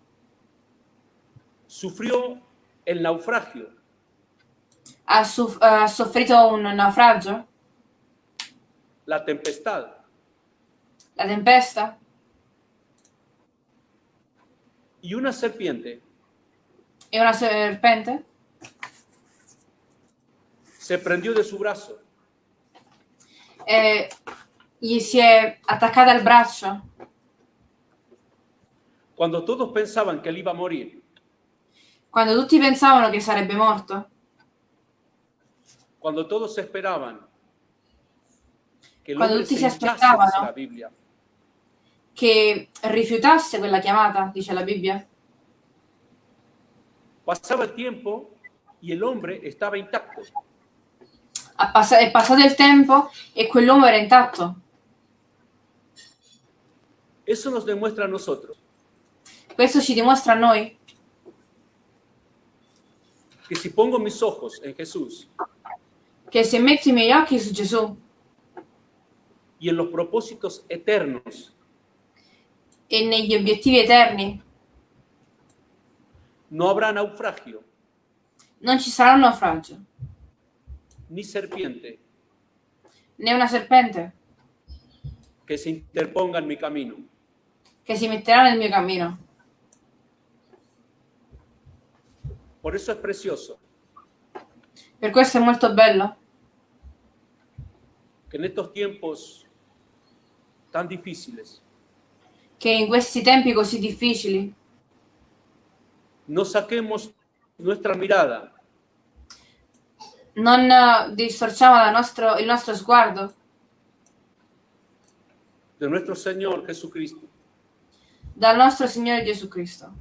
sufrió el naufragio, ha, soffrito un naufragio, la tempestad, la tempesta y una serpiente e una serpente se prendió de su brazo. e gli si è attaccata al braccio. Cuando todos pensaban que él iba a morir, Quando tutti pensavano che sarebbe morto, cuando todos esperaban que el Cuando tutti se si aspettavano. la Biblia, che rifiutasse quella chiamata, dice la Bibbia. pasaba el tiempo y el hombre estaba intacto. Ha pass- è passato il tempo e quell'uomo era intatto. Eso nos demuestra a nosotros Questo ci dimostra a noi que si pongo mis ojos en Jesús che se metto i miei occhi su Gesù y en los propósitos eternos, e negli obiettivi eterni, no habrá naufragio non ci sarà un naufragio, ni serpiente né una serpente que se interponga en mi camino. che si metterà nel mio cammino. Por eso es precioso Per questo è molto bello que en estos tiempos tan difíciles che in questi tempi così difficili no saquemos nuestra mirada non eh, distorciamo la nostro- il nostro sguardo de nuestro Señor Jesucristo, dal nostro Signore Gesù Cristo.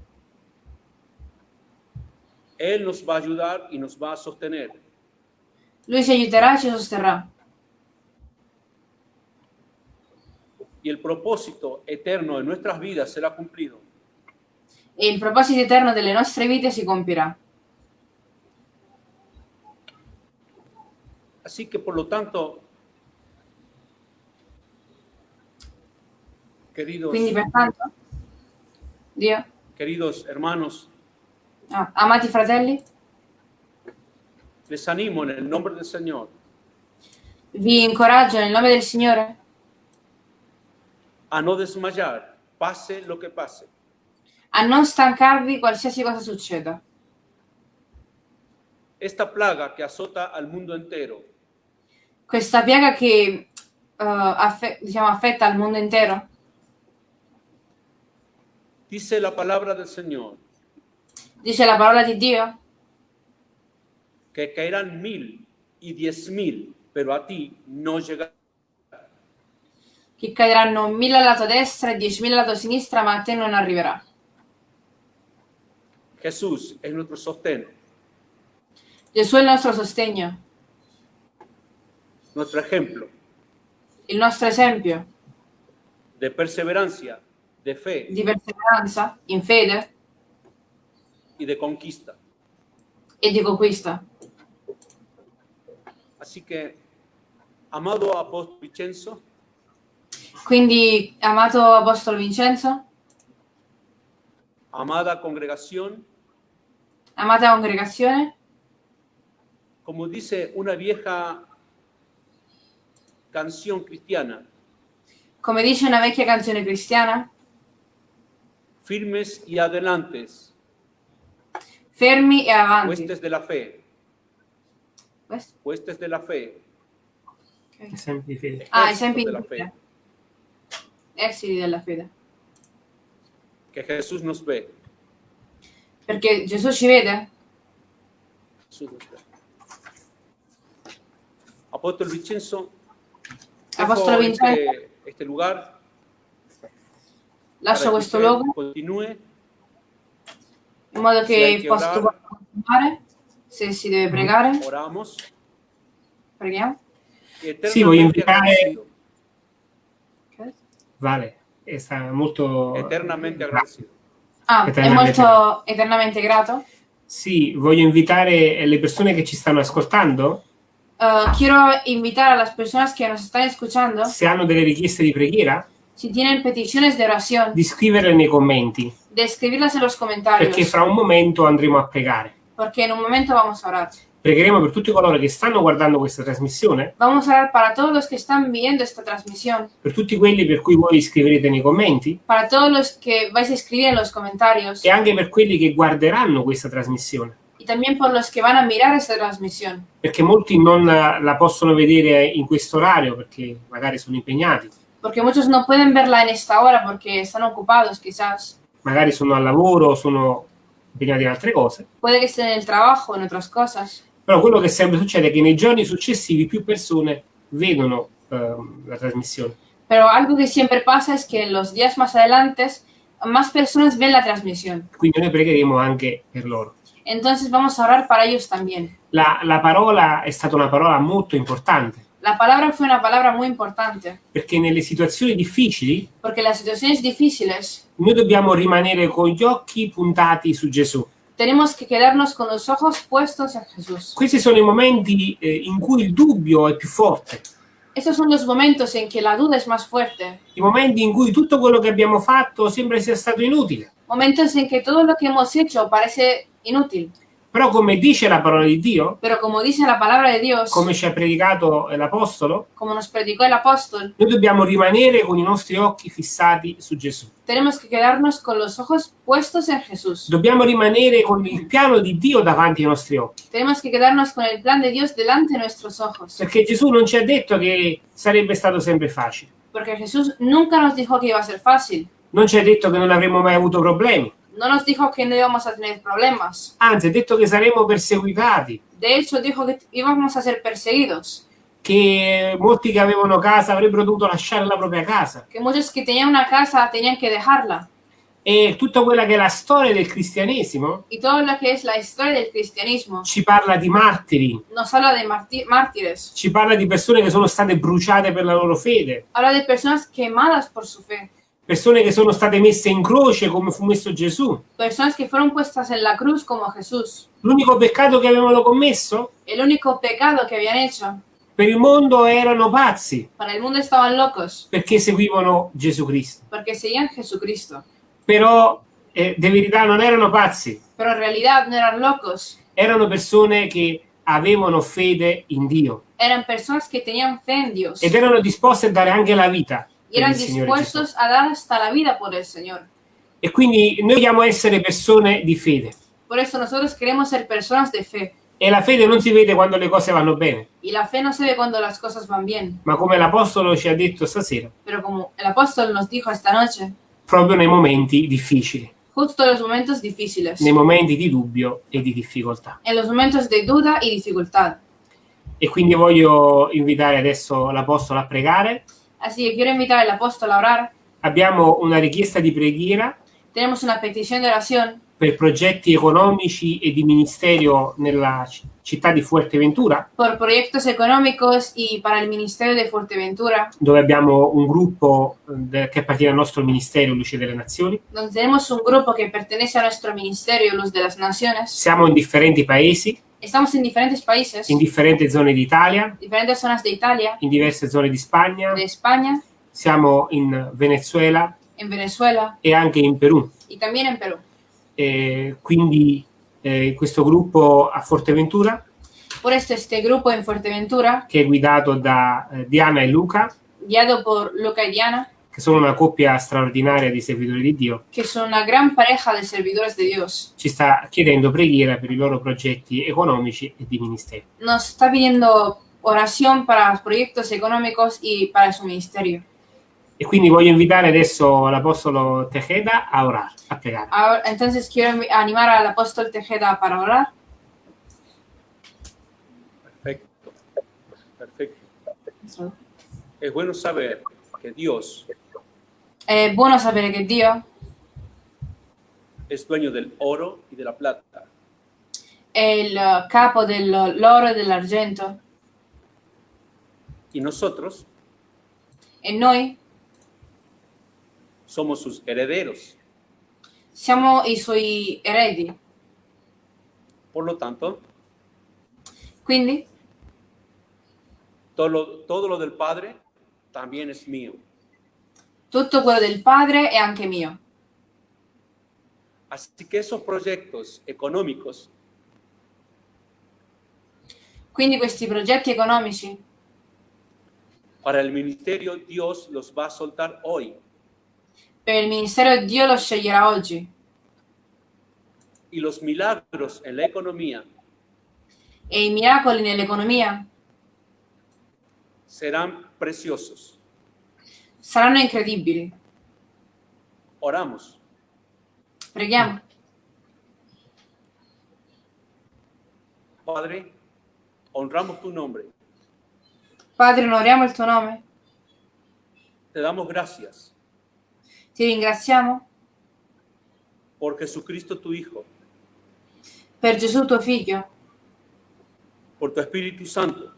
Él nos va a ayudar y nos va a sostener. Lui ci aiuterà e ci sosterrà. Y el propósito eterno de nuestras vidas será cumplido. Il proposito eterno delle nostre vite si compirà. Así que por lo tanto, queridos, Quindi pertanto, Dio, queridos hermanos, ah, amati fratelli, les animo en el nombre del Señor vi incoraggio nel nome del Signore a no desmayar, pase lo que pase. a non stancarvi qualsiasi cosa succeda. Esta plaga que azota al mundo entero Questa piaga che eh, affe- diciamo, affetta il mondo intero dice la palabra del Señor dice la parola di Dio que caerán mil y diez mil, pero a ti no llegará. Che cadranno mille al lato destra e diecimila al lato sinistra, ma a te non arriverà. Jesús es nuestro sostén, Gesù è il nostro sostegno, nuestro ejemplo il nostro esempio de perseverancia, de fe di perseveranza, in fede y de conquista. e di conquista. Así que, amado apóstol Vicenzo, Quindi, amato Apostolo Vincenzo, amada congregación, amata congregazione, como dice una vieja canción cristiana, come dice una vecchia canzone cristiana, firmes y adelantes, fermi e avanti. huestes de la fe, huestes de la fe, Ok. Esempi di fede. Ah, esempi di fede. Fe, Esili della fede. que Jesús nos ve. Perché Gesù ci vede? Jesús nos ve. Apóstol Vicenzo, dejo Apostolo Vincenzo, este, este lugar lascio para que questo usted luogo continúe in modo Se hai che che possa orare. continuare. Se si deve pregare, oramos. preghiamo. Sì, voglio eternamente invitare- agradecido, Ok. Vale, sta molto... eternamente agradecido. Ah, è Eternamente molto eternamente grato. Sì, voglio invitare le persone che ci stanno ascoltando, Uh, quiero invitar a las personas que nos están escuchando, se hanno delle richieste di preghiera, si tienen peticiones de oración, di scriverle nei commenti, de escribirlas en los comentarios, perché fra un momento andremo a pregare. porque en un momento vamos a orar. Pregheremo per tutti coloro che stanno guardando questa trasmissione, Vamos a orar para todos los que están viendo esta transmisión, per tutti quelli per cui voi scriverete nei commenti para todos los que vais a escribir en los comentarios e anche per quelli che guarderanno questa trasmissione. y también por los que van a mirar esta transmisión. perché molti non la, possono vedere in questo orario perché magari sono impegnati, Porque muchos no pueden verla en esta hora porque están ocupados quizás. magari sono al lavoro, sono impegnati in altre cose. Puede que estén en el trabajo, en otras cosas. Però quello che sempre succede è che nei giorni successivi più persone vedono ehm, la trasmissione. Pero algo que siempre pasa es que los días más adelante más personas ven la transmisión. Quindi noi pregheremo anche per loro. Entonces vamos a orar para ellos también. La, la parola è stata una parola molto importante La palabra fue una palabra muy importante perché nelle situazioni difficili porque en las situaciones difíciles noi dobbiamo rimanere con gli occhi puntati su Gesù. Tenemos que quedarnos con los ojos puestos en Jesús. Questi sono i momenti eh, in cui il dubbio è più forte, Estos son los momentos en que la duda es más fuerte, i momenti in cui tutto quello che abbiamo fatto sembra sia stato inutile. momentos en que todo lo que hemos hecho parece inútil. Però come dice la parola di Dio, Pero como dice la palabra de Dios, come ci ha predicato l'Apostolo, como nos predicó el apóstol, noi dobbiamo rimanere con i nostri occhi fissati su Gesù. tenemos que quedarnos con los ojos puestos en Jesús. Dobbiamo rimanere con il piano di Dio davanti ai nostri occhi, Tenemos que quedarnos con el plan de Dios delante de nuestros ojos. perché Gesù non ci ha detto che sarebbe stato sempre facile, Porque Jesús nunca nos dijo que iba a ser fácil. non ci ha detto che non avremmo mai avuto problemi, No nos dijo que no íbamos a tener problemas. anzi ha detto che saremmo perseguitati, De hecho, dijo que íbamos a ser perseguidos. che molti che avevano casa avrebbero dovuto lasciare la propria casa. Que muchos que tenían una casa tenían que dejarla. E tutta quella che è la storia del cristianesimo Y todo lo que es la historia del cristianismo ci parla di martiri, nos habla de marti- mártires. ci parla di persone che sono state bruciate per la loro fede, Habla de personas quemadas por su fe. Persone che sono state messe in croce come fu messo Gesù. Personas que fueron puestas en la cruz como Jesús. L'unico peccato che avevano commesso El único pecado que habían hecho per il mondo erano pazzi para el mundo estaban locos perché seguivano Gesù Cristo. porque seguían Jesucristo. Però eh, di verità non erano pazzi, Pero en realidad no eran locos. erano persone che avevano fede in Dio Eran personas que tenían fe en Dios. ed erano disposte a dare anche la vita Y eran dispuestos a dar hasta la vida por el Señor. E quindi noi dobbiamo essere persone di fede. Por eso nosotros queremos ser personas de fe. E la fede non si vede quando le cose vanno bene, Y la fe no se ve cuando las cosas van bien. ma come l'Apostolo ci ha detto stasera, Pero como el apóstol nos dijo esta noche, proprio nei momenti difficili, justo en los momentos difíciles, nei momenti di dubbio e di difficoltà. en los momentos de duda y dificultad. E quindi voglio invitare adesso l'Apostolo a pregare. Así que quiero invitar al apóstol a orar. Abbiamo una richiesta di preghiera Tenemos una petición de oración per progetti economici e di ministerio nella città di Fuerteventura, por proyectos económicos y para el Ministerio de Fuerteventura, dove abbiamo un gruppo eh, che appartiene al nostro Ministero Luce delle Nazioni. donde tenemos un grupo que pertenece a nuestro Ministerio Luz de las Naciones. Siamo in differenti paesi, Estamos en diferentes países, in differenti zone d'Italia, diferentes zonas de Italia, in diverse zone di Spagna, de España, siamo in Venezuela. En Venezuela. E anche in Perù. y también en Perú. E quindi eh, questo gruppo a Forteventura, Por esto este grupo en Fuerteventura, che è guidato da eh, Diana e Luca, guiado por Luca y Diana, che sono una coppia straordinaria di servitori di Dio, que son una gran pareja de servidores de Dios, ci sta chiedendo preghiera per i loro progetti economici e di ministero. nos está pidiendo oración para los proyectos económicos y para su ministerio. E quindi voglio invitare adesso l'Apostolo Tejeda a orare, a pregare. Ahora, entonces quiero animar al apóstol Tejeda para orar. Perfecto. Perfecto. Es bueno saber que Dios È buono sapere che Dio es dueño del oro y de la plata. è il capo dell'oro e dell'argento Y nosotros e noi somos sus herederos. siamo i suoi eredi. Por lo tanto, Quindi todo lo, todo lo del Padre también es mío. Tutto quello del Padre è anche mio. Así que esos proyectos económicos Quindi questi progetti economici para el ministerio Dios los va a soltar hoy. per il ministero Dio lo sceglierà oggi. y los milagros en la economía e i miracoli nell'economia serán preciosos. Saranno incredibili. Oramos. Preghiamo. Padre, honramos tu nombre. Padre, onoriamo il tuo nome. Te damos gracias Ti ringraziamo por Jesucristo tu Hijo, per Gesù tuo figlio, por tu Espíritu Santo.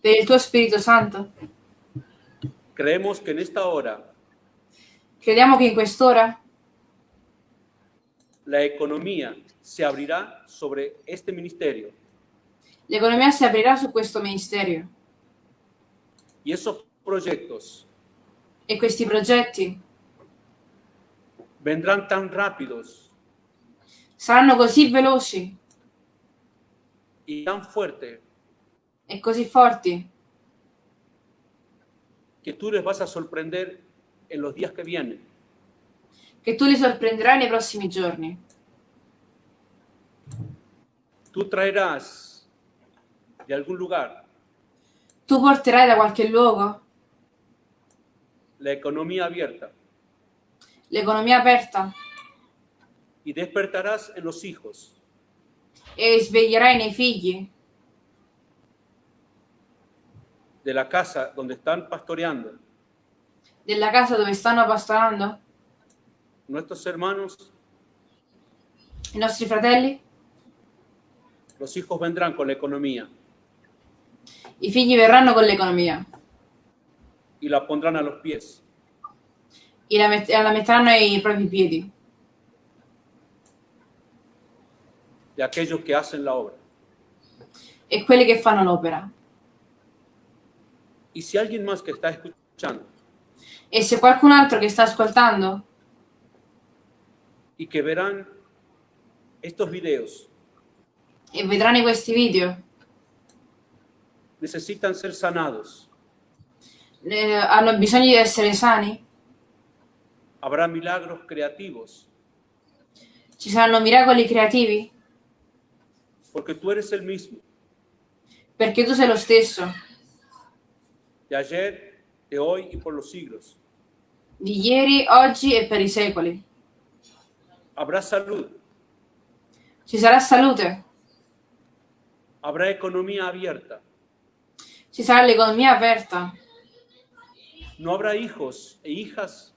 per il tuo Spirito Santo. Creemos que en esta hora Crediamo che in quest'ora la economía se abrirá sobre este ministerio. l'economia si aprirà su questo ministero y esos proyectos e questi progetti vendrán tan rápidos saranno così veloci y tan fuertes e così forti que tú les vas a sorprender en los días que vienen. che tu li sorprenderai nei prossimi giorni. Tú traerás de algún lugar Tu porterai da qualche luogo la economía abierta l'economia aperta y despertarás en los hijos e sveglierai nei figli de la casa donde están pastoreando. Della casa dove stanno pastorando nuestros hermanos, i nostri fratelli. los hijos vendrán con la economía. I figli verranno con l'economia. Y la pondrán a los pies. E la, met- la metteranno ai propri piedi. De aquellos que hacen la obra. e quelli che fanno l'opera. Y si alguien más que está escuchando E se qualcun altro che sta ascoltando y que verán estos videos e vedranno questi video. necesitan ser sanados, eh, hanno bisogno di essere sani, habrá milagros creativos, ci saranno miracoli creativi. Porque tú eres el mismo, perché tu sei lo stesso de ayer, de hoy y por los siglos. di ieri, oggi e per i secoli. Habrá salud, Ci sarà salute, habrá economía abierta, ci sarà l'economia aperta, no habrá hijos e hijas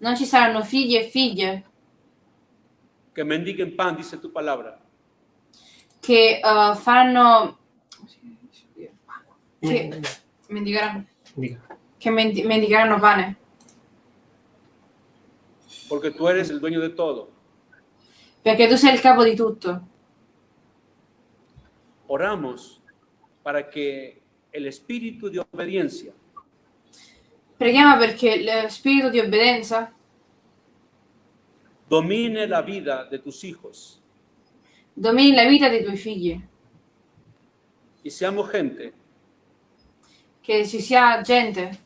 non ci saranno figli e figlie que mendiguen pan, dice tu palabra. che eh, faranno Mm. che mendicheranno, Dica. che mendi- mendicheranno pane Porque tú eres el dueño de todo. perché tu sei il capo di tutto. Oramos para que el espíritu de obediencia Preghiamo perché lo spirito di obbedienza domine la vida de tus hijos domini la vita dei tuoi figli, y seamos gente che ci sia gente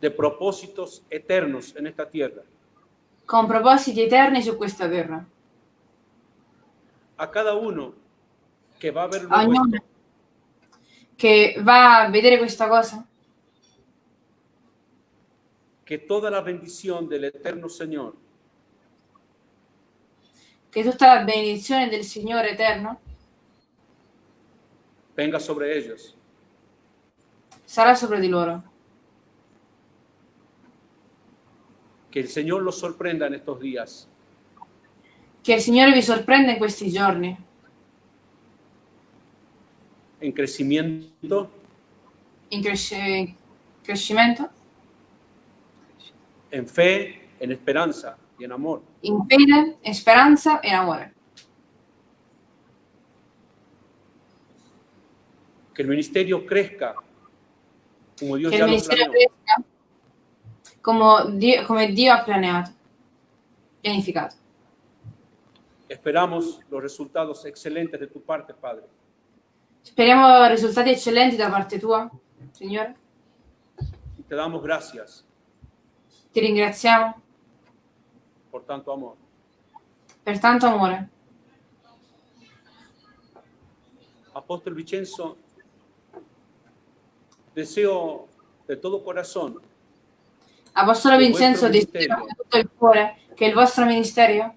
de propósitos eternos en esta tierra. con propositi eterni su questa terra. A cada uno que va a ver A luego ognuno esto, che va a vedere questa cosa, que toda la bendición del eterno Señor che tutta la benedizione del Signore eterno venga sobre ellos. Sarà sopra di loro. Que el Señor los sorprenda en estos días. Che il Signore vi sorprenda in questi giorni, en crecimiento, in cresce- crescimento, en fe, en esperanza y en amor. in fede, in speranza e in amore. Que el ministerio crezca como Dios ya lo planeó. come Dio, come Dio ha pianiato, pianificato. Esperamos los resultados excelentes de tu parte, Padre. Speriamo risultati eccellenti da parte tua, Signore. Te damos gracias Ti ringraziamo por tanto amor. per tanto amore. Apóstol Vicenzo, deseo de todo corazón Apostolo Vincenzo, ministero. con tutto il cuore che il vostro ministero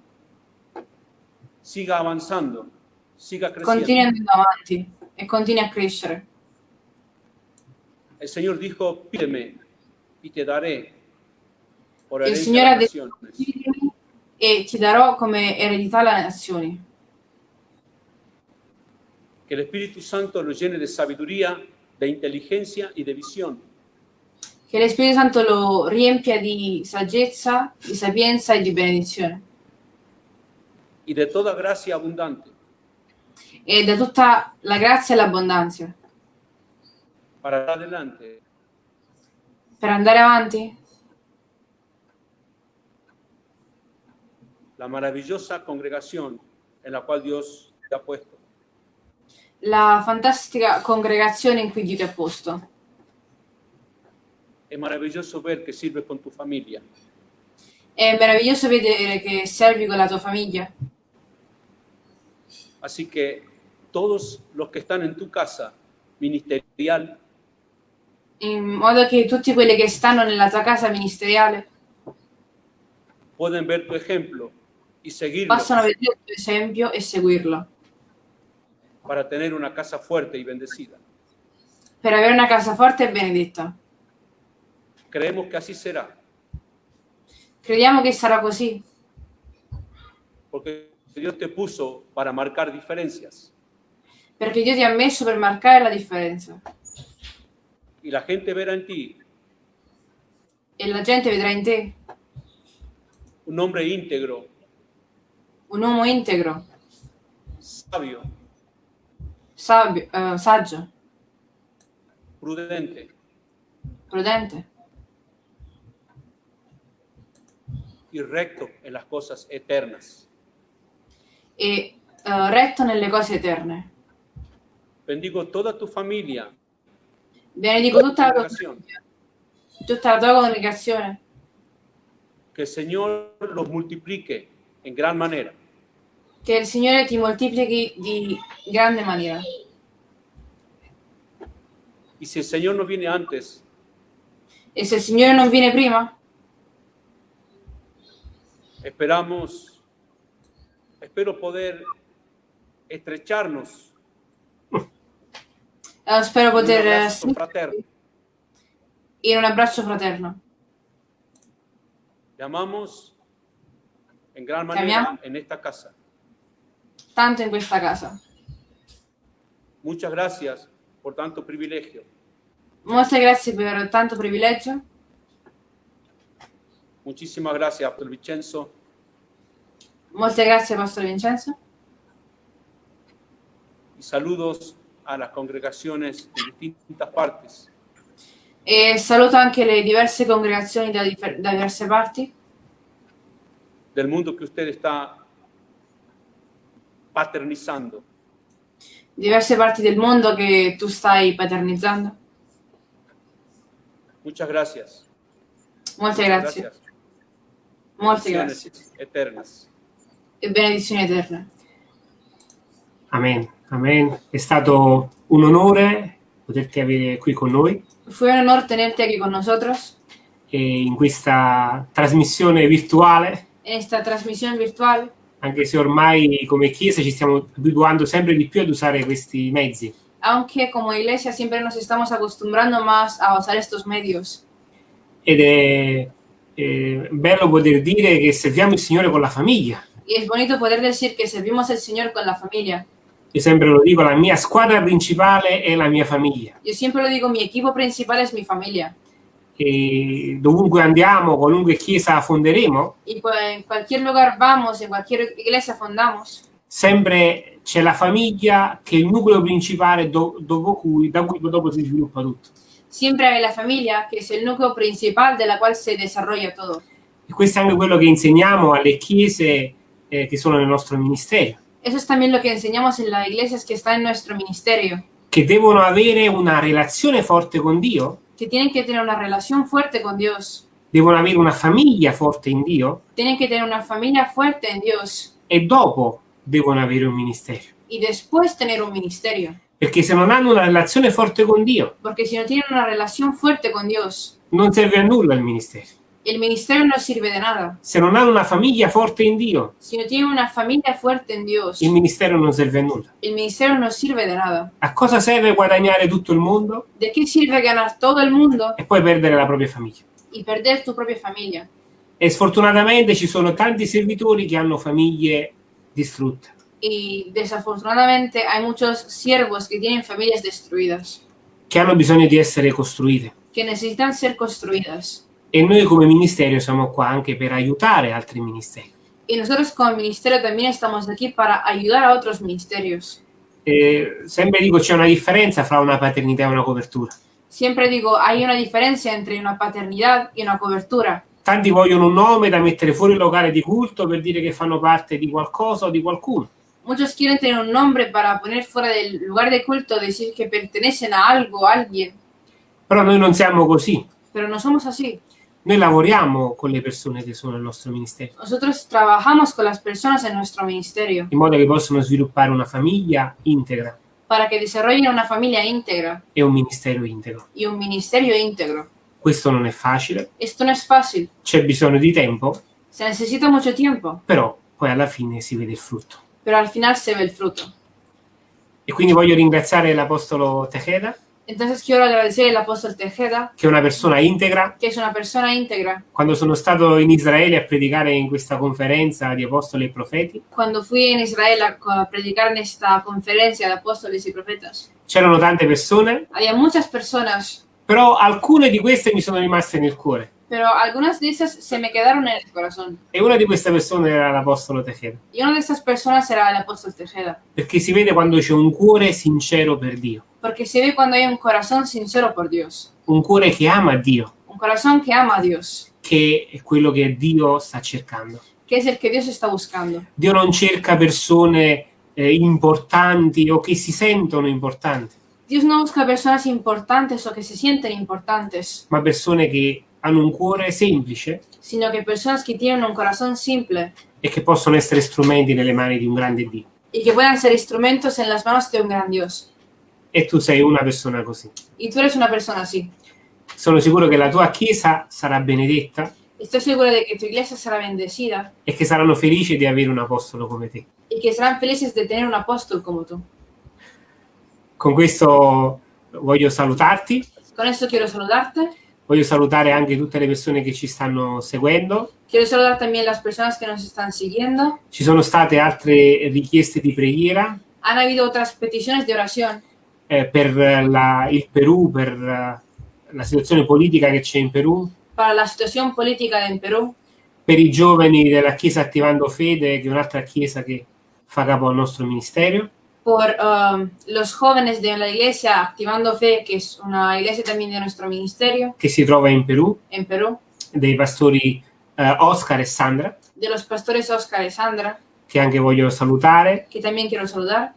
siga avanzando, siga creciendo. continui andando avanti e continui a crescere. El Señor dijo, pídeme y te daré por Il Signore ha detto. "Chiedimi e ti darò come eredità alle nazioni. Que el Espíritu Santo lo llene de sabiduría, de inteligencia y de visión. Che lo Spirito Santo lo riempia di saggezza, di sapienza e di benedizione. y de toda gracia abundante E da tutta la grazia e l'abbondanza. para adelante Per andare avanti, la maravillosa congregación en la cual Dios te ha puesto. La fantastica congregazione in cui Dio ti ha posto. Es maravilloso ver que sirves con tu familia. È meraviglioso vedere che servi con la tua famiglia. Así que todos los que están en tu casa ministerial in modo che tutti quelli che stanno nella tua casa ministeriale pueden ver tu ejemplo y seguirlo possano vedere il tuo esempio e seguirlo para tener una casa fuerte y bendecida. per avere una casa forte e benedetta. Creemos que así será, Crediamo che sarà così, porque Dios te puso para marcar diferencias. Perché Dio ti ha messo per marcare la differenza y la gente verá en ti. E la gente vedrà in te un hombre íntegro, un uomo integro, sabio, sabio, eh, saggio, prudente prudente y recto en las cosas eternas. e eh, retto nelle cose eterne. Bendigo toda tu familia, Benedico tutta la congregación. tutta la tua congregazione, Que el Señor los multiplique en gran manera. Che il Signore ti moltiplichi di grande maniera. Y si el Señor no viene antes, E se il Signore non viene prima, esperamos, espero poder estrecharnos eh, spero un poter eh, abrazo fraterno. in un abbraccio fraterno. Te amamos en gran manera en esta casa. Tanto in questa casa. Muchas gracias por tanto privilegio. Molte grazie per tanto privilegio. Muchísimas gracias, Pastor Vicenzo. Molte grazie, Pastore Vincenzo. Y saludos a las congregaciones en distintas partes. E saluto anche le diverse congregazioni da, da diverse parti del mundo que usted está paternizando. diverse parti del mondo che tu stai paternizzando. Muchas gracias. Molte grazie. Molte grazie. Eternas. E benedizioni eterne. Amen, amen. È stato un onore poterti avere qui con noi Fue un honor tenerte aquí con nosotros e in questa trasmissione virtuale, en esta transmisión virtual, anche se ormai come Chiesa ci stiamo abituando sempre di più ad usare questi mezzi. aunque como iglesia siempre nos estamos acostumbrando más a usar estos medios. Ed è, è bello poter dire che serviamo il Signore con la famiglia. Y es bonito poder decir que servimos al Señor con la familia. Io sempre lo dico, la mia squadra principale è la mia famiglia. Yo siempre lo digo, mi equipo principal es mi familia. Dovunque andiamo, qualunque chiesa fonderemo, Y en cualquier lugar vamos, en cualquier iglesia fundamos, sempre c'è la famiglia che è il nucleo principale do- dopo cui, da cui dopo si sviluppa tutto. siempre hay la familia, que es el núcleo principal de la cual se desarrolla todo. E questo è anche quello che insegniamo alle chiese eh, che sono nel nostro ministero, Eso es también lo que enseñamos en las iglesias que están en nuestro ministerio, che devono avere una relazione forte con Dio que tienen que tener una relación fuerte con Dios devono avere una famiglia forte in Dio tienen que tener una familia fuerte en Dios e dopo devono avere un ministero. y después tener un ministerio. Perché se non hanno una relazione forte con Dio, Porque si no tienen una relación fuerte con Dios, non serve a nulla il ministero. El ministerio no sirve de nada. Se non hanno una famiglia forte in Dio, Si no tienen una familia fuerte en Dios, il ministero non serve a nulla. el ministerio no sirve de nada. A cosa serve guadagnare tutto il mondo ¿De qué sirve ganar todo el mundo e poi perdere la propria famiglia? y perder tu propia familia? E sfortunatamente ci sono tanti servitori che hanno famiglie distrutte. Y desafortunadamente hay muchos siervos que tienen familias destruidas, che hanno bisogno di essere costruite. que necesitan ser construidas. E noi come ministero siamo qua anche per aiutare altri ministeri. Y nosotros como ministerio también estamos aquí para ayudar a otros ministerios. E sempre dico c'è una differenza fra una paternità e una copertura. Siempre digo, hay una diferencia entre una paternidad y una cobertura. Tanti vogliono un nome da mettere fuori il locale di culto per dire che fanno parte di qualcosa o di qualcuno. Muchos quieren tener un nombre para poner fuera del lugar de culto, decir que pertenecen a algo, a alguien, Però noi non siamo così. pero no somos así. Noi lavoriamo con le persone che sono nel nostro ministero, Nosotros trabajamos con las personas en nuestro ministerio in modo che possano sviluppare una famiglia integra para que desarrollen una familia íntegra e un ministero integro. y un ministerio íntegro. Questo non è facile, Esto no es fácil, c'è bisogno di tempo, se necesita mucho tiempo, però poi alla fine si vede il frutto. pero al final se ve el fruto. E quindi voglio ringraziare l'Apostolo Tejeda, Entonces quiero agradecer al apóstol Tejeda, che è una persona integra. que es una persona íntegra. Quando sono stato in Israele a predicare in questa conferenza di Apostoli e Profeti, Cuando fui en Israel a, a predicar en esta conferencia de apóstoles y profetas, c'erano tante persone, había muchas personas, però alcune di queste mi sono rimaste nel cuore. pero algunas de esas se me quedaron en el corazón. E una di queste persone era l'Apostolo Tejeda, Y una de estas personas era el apóstol Tejeda, perché si vede quando c'è un cuore sincero per Dio, porque se ve cuando hay un corazón sincero por Dios, un cuore che ama Dio, un corazón que ama a Dios, che è quello che Dio sta cercando. que es el que Dios está buscando. Dio non cerca persone eh, importanti o che si sentono importanti, Dios no busca personas importantes o que se sienten importantes, ma persone che hanno un cuore semplice sino que personas que tienen un corazón simple e che possono essere strumenti nelle mani di un grande Dio. y que puedan ser instrumentos en las manos de un gran Dios. E tu sei una persona così. Y tú eres una persona así. Sono sicuro che la tua chiesa sarà benedetta Estoy segura de que tu iglesia será bendecida e che saranno felici di avere un apostolo come te. y que serán felices de tener un apóstol como tú. Con questo voglio salutarti, Con esto quiero saludarte. voglio salutare anche tutte le persone che ci stanno seguendo. Quiero saludar también las personas que nos están siguiendo. Ci sono state altre richieste di preghiera Han habido otras peticiones de oración eh, per la- il Perù, per eh, la situazione politica che c'è in Perù, para la situación política en Perú, per i giovani della Chiesa Attivando Fede, che è un'altra chiesa che fa capo al nostro ministero, por um, los jóvenes de la iglesia Activando Fe, que es una iglesia también de nuestro ministerio. Che si trova in Perù, en Perú, dei pastori eh, Oscar e Sandra, de los pastores Oscar y Sandra, che anche voglio salutare. que también quiero saludar.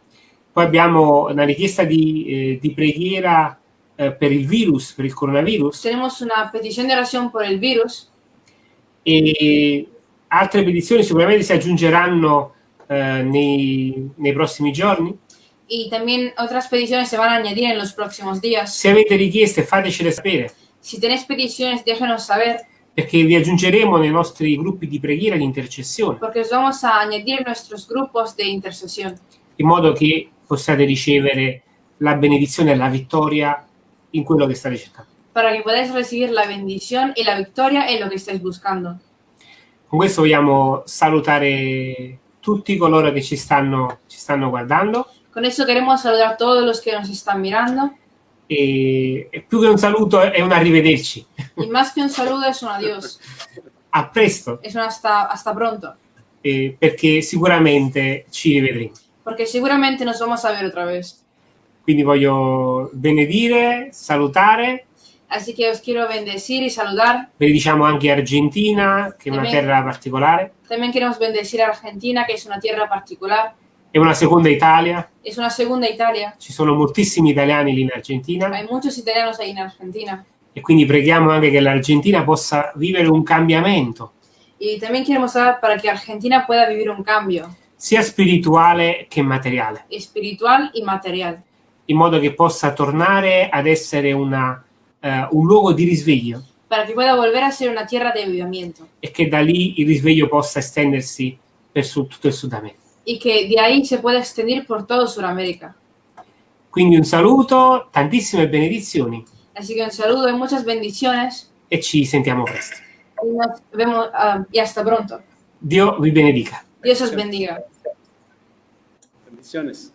Poi abbiamo una richiesta di, eh, di preghiera eh, per il virus, per il coronavirus, Tenemos una petición de oración por el virus. E altre petizioni sicuramente si aggiungeranno eh, nei, nei prossimi giorni. y también otras peticiones se van a añadir en los próximos días. Se avete richieste fatecele sapere, Si tenéis peticiones, déjenos saber, perché vi aggiungeremo nei nostri gruppi di preghiera di intercessione, porque os vamos a añadir en nuestros grupos de intercesión, in modo che possiate ricevere la benedizione e la vittoria in quello che state cercando. para que podáis recibir la bendición y la victoria en lo que estáis buscando. Con questo vogliamo salutare tutti coloro che ci stanno, ci stanno guardando Con eso queremos saludar a todos los que nos están mirando. e, e più che un saluto è un arrivederci. Y más que un saludo es un adiós. A presto, Es un hasta, hasta pronto. eh, perché sicuramente ci rivedremo. Porque seguramente nos vamos a ver otra vez. Quindi voglio benedire, salutare, Así que os quiero bendecir y saludar. benediciamo anche Argentina, che è una terra particolare, También queremos bendecir a Argentina, que es una tierra particular. è una seconda Italia, Es una segunda Italia. ci sono moltissimi italiani lì in Argentina Hay muchos italianos ahí en Argentina. E quindi preghiamo anche che l'Argentina possa vivere un cambiamento, Y también queremos orar para que Argentina pueda vivir un cambio sia spirituale che materiale, espiritual y material, in modo che possa tornare ad essere una, eh, un luogo di risveglio para que pueda volver a ser una tierra de avivamiento e che da lì il risveglio possa estendersi per su- tutto il Sud America. y que de ahí se pueda extender por todo Sudamérica. Quindi un saluto, tantissime benedizioni Así que un saludo y muchas bendiciones e ci sentiamo presto. nos vemos ah, y hasta pronto. Dio vi benedica. Dios os bendiga. Bendiciones.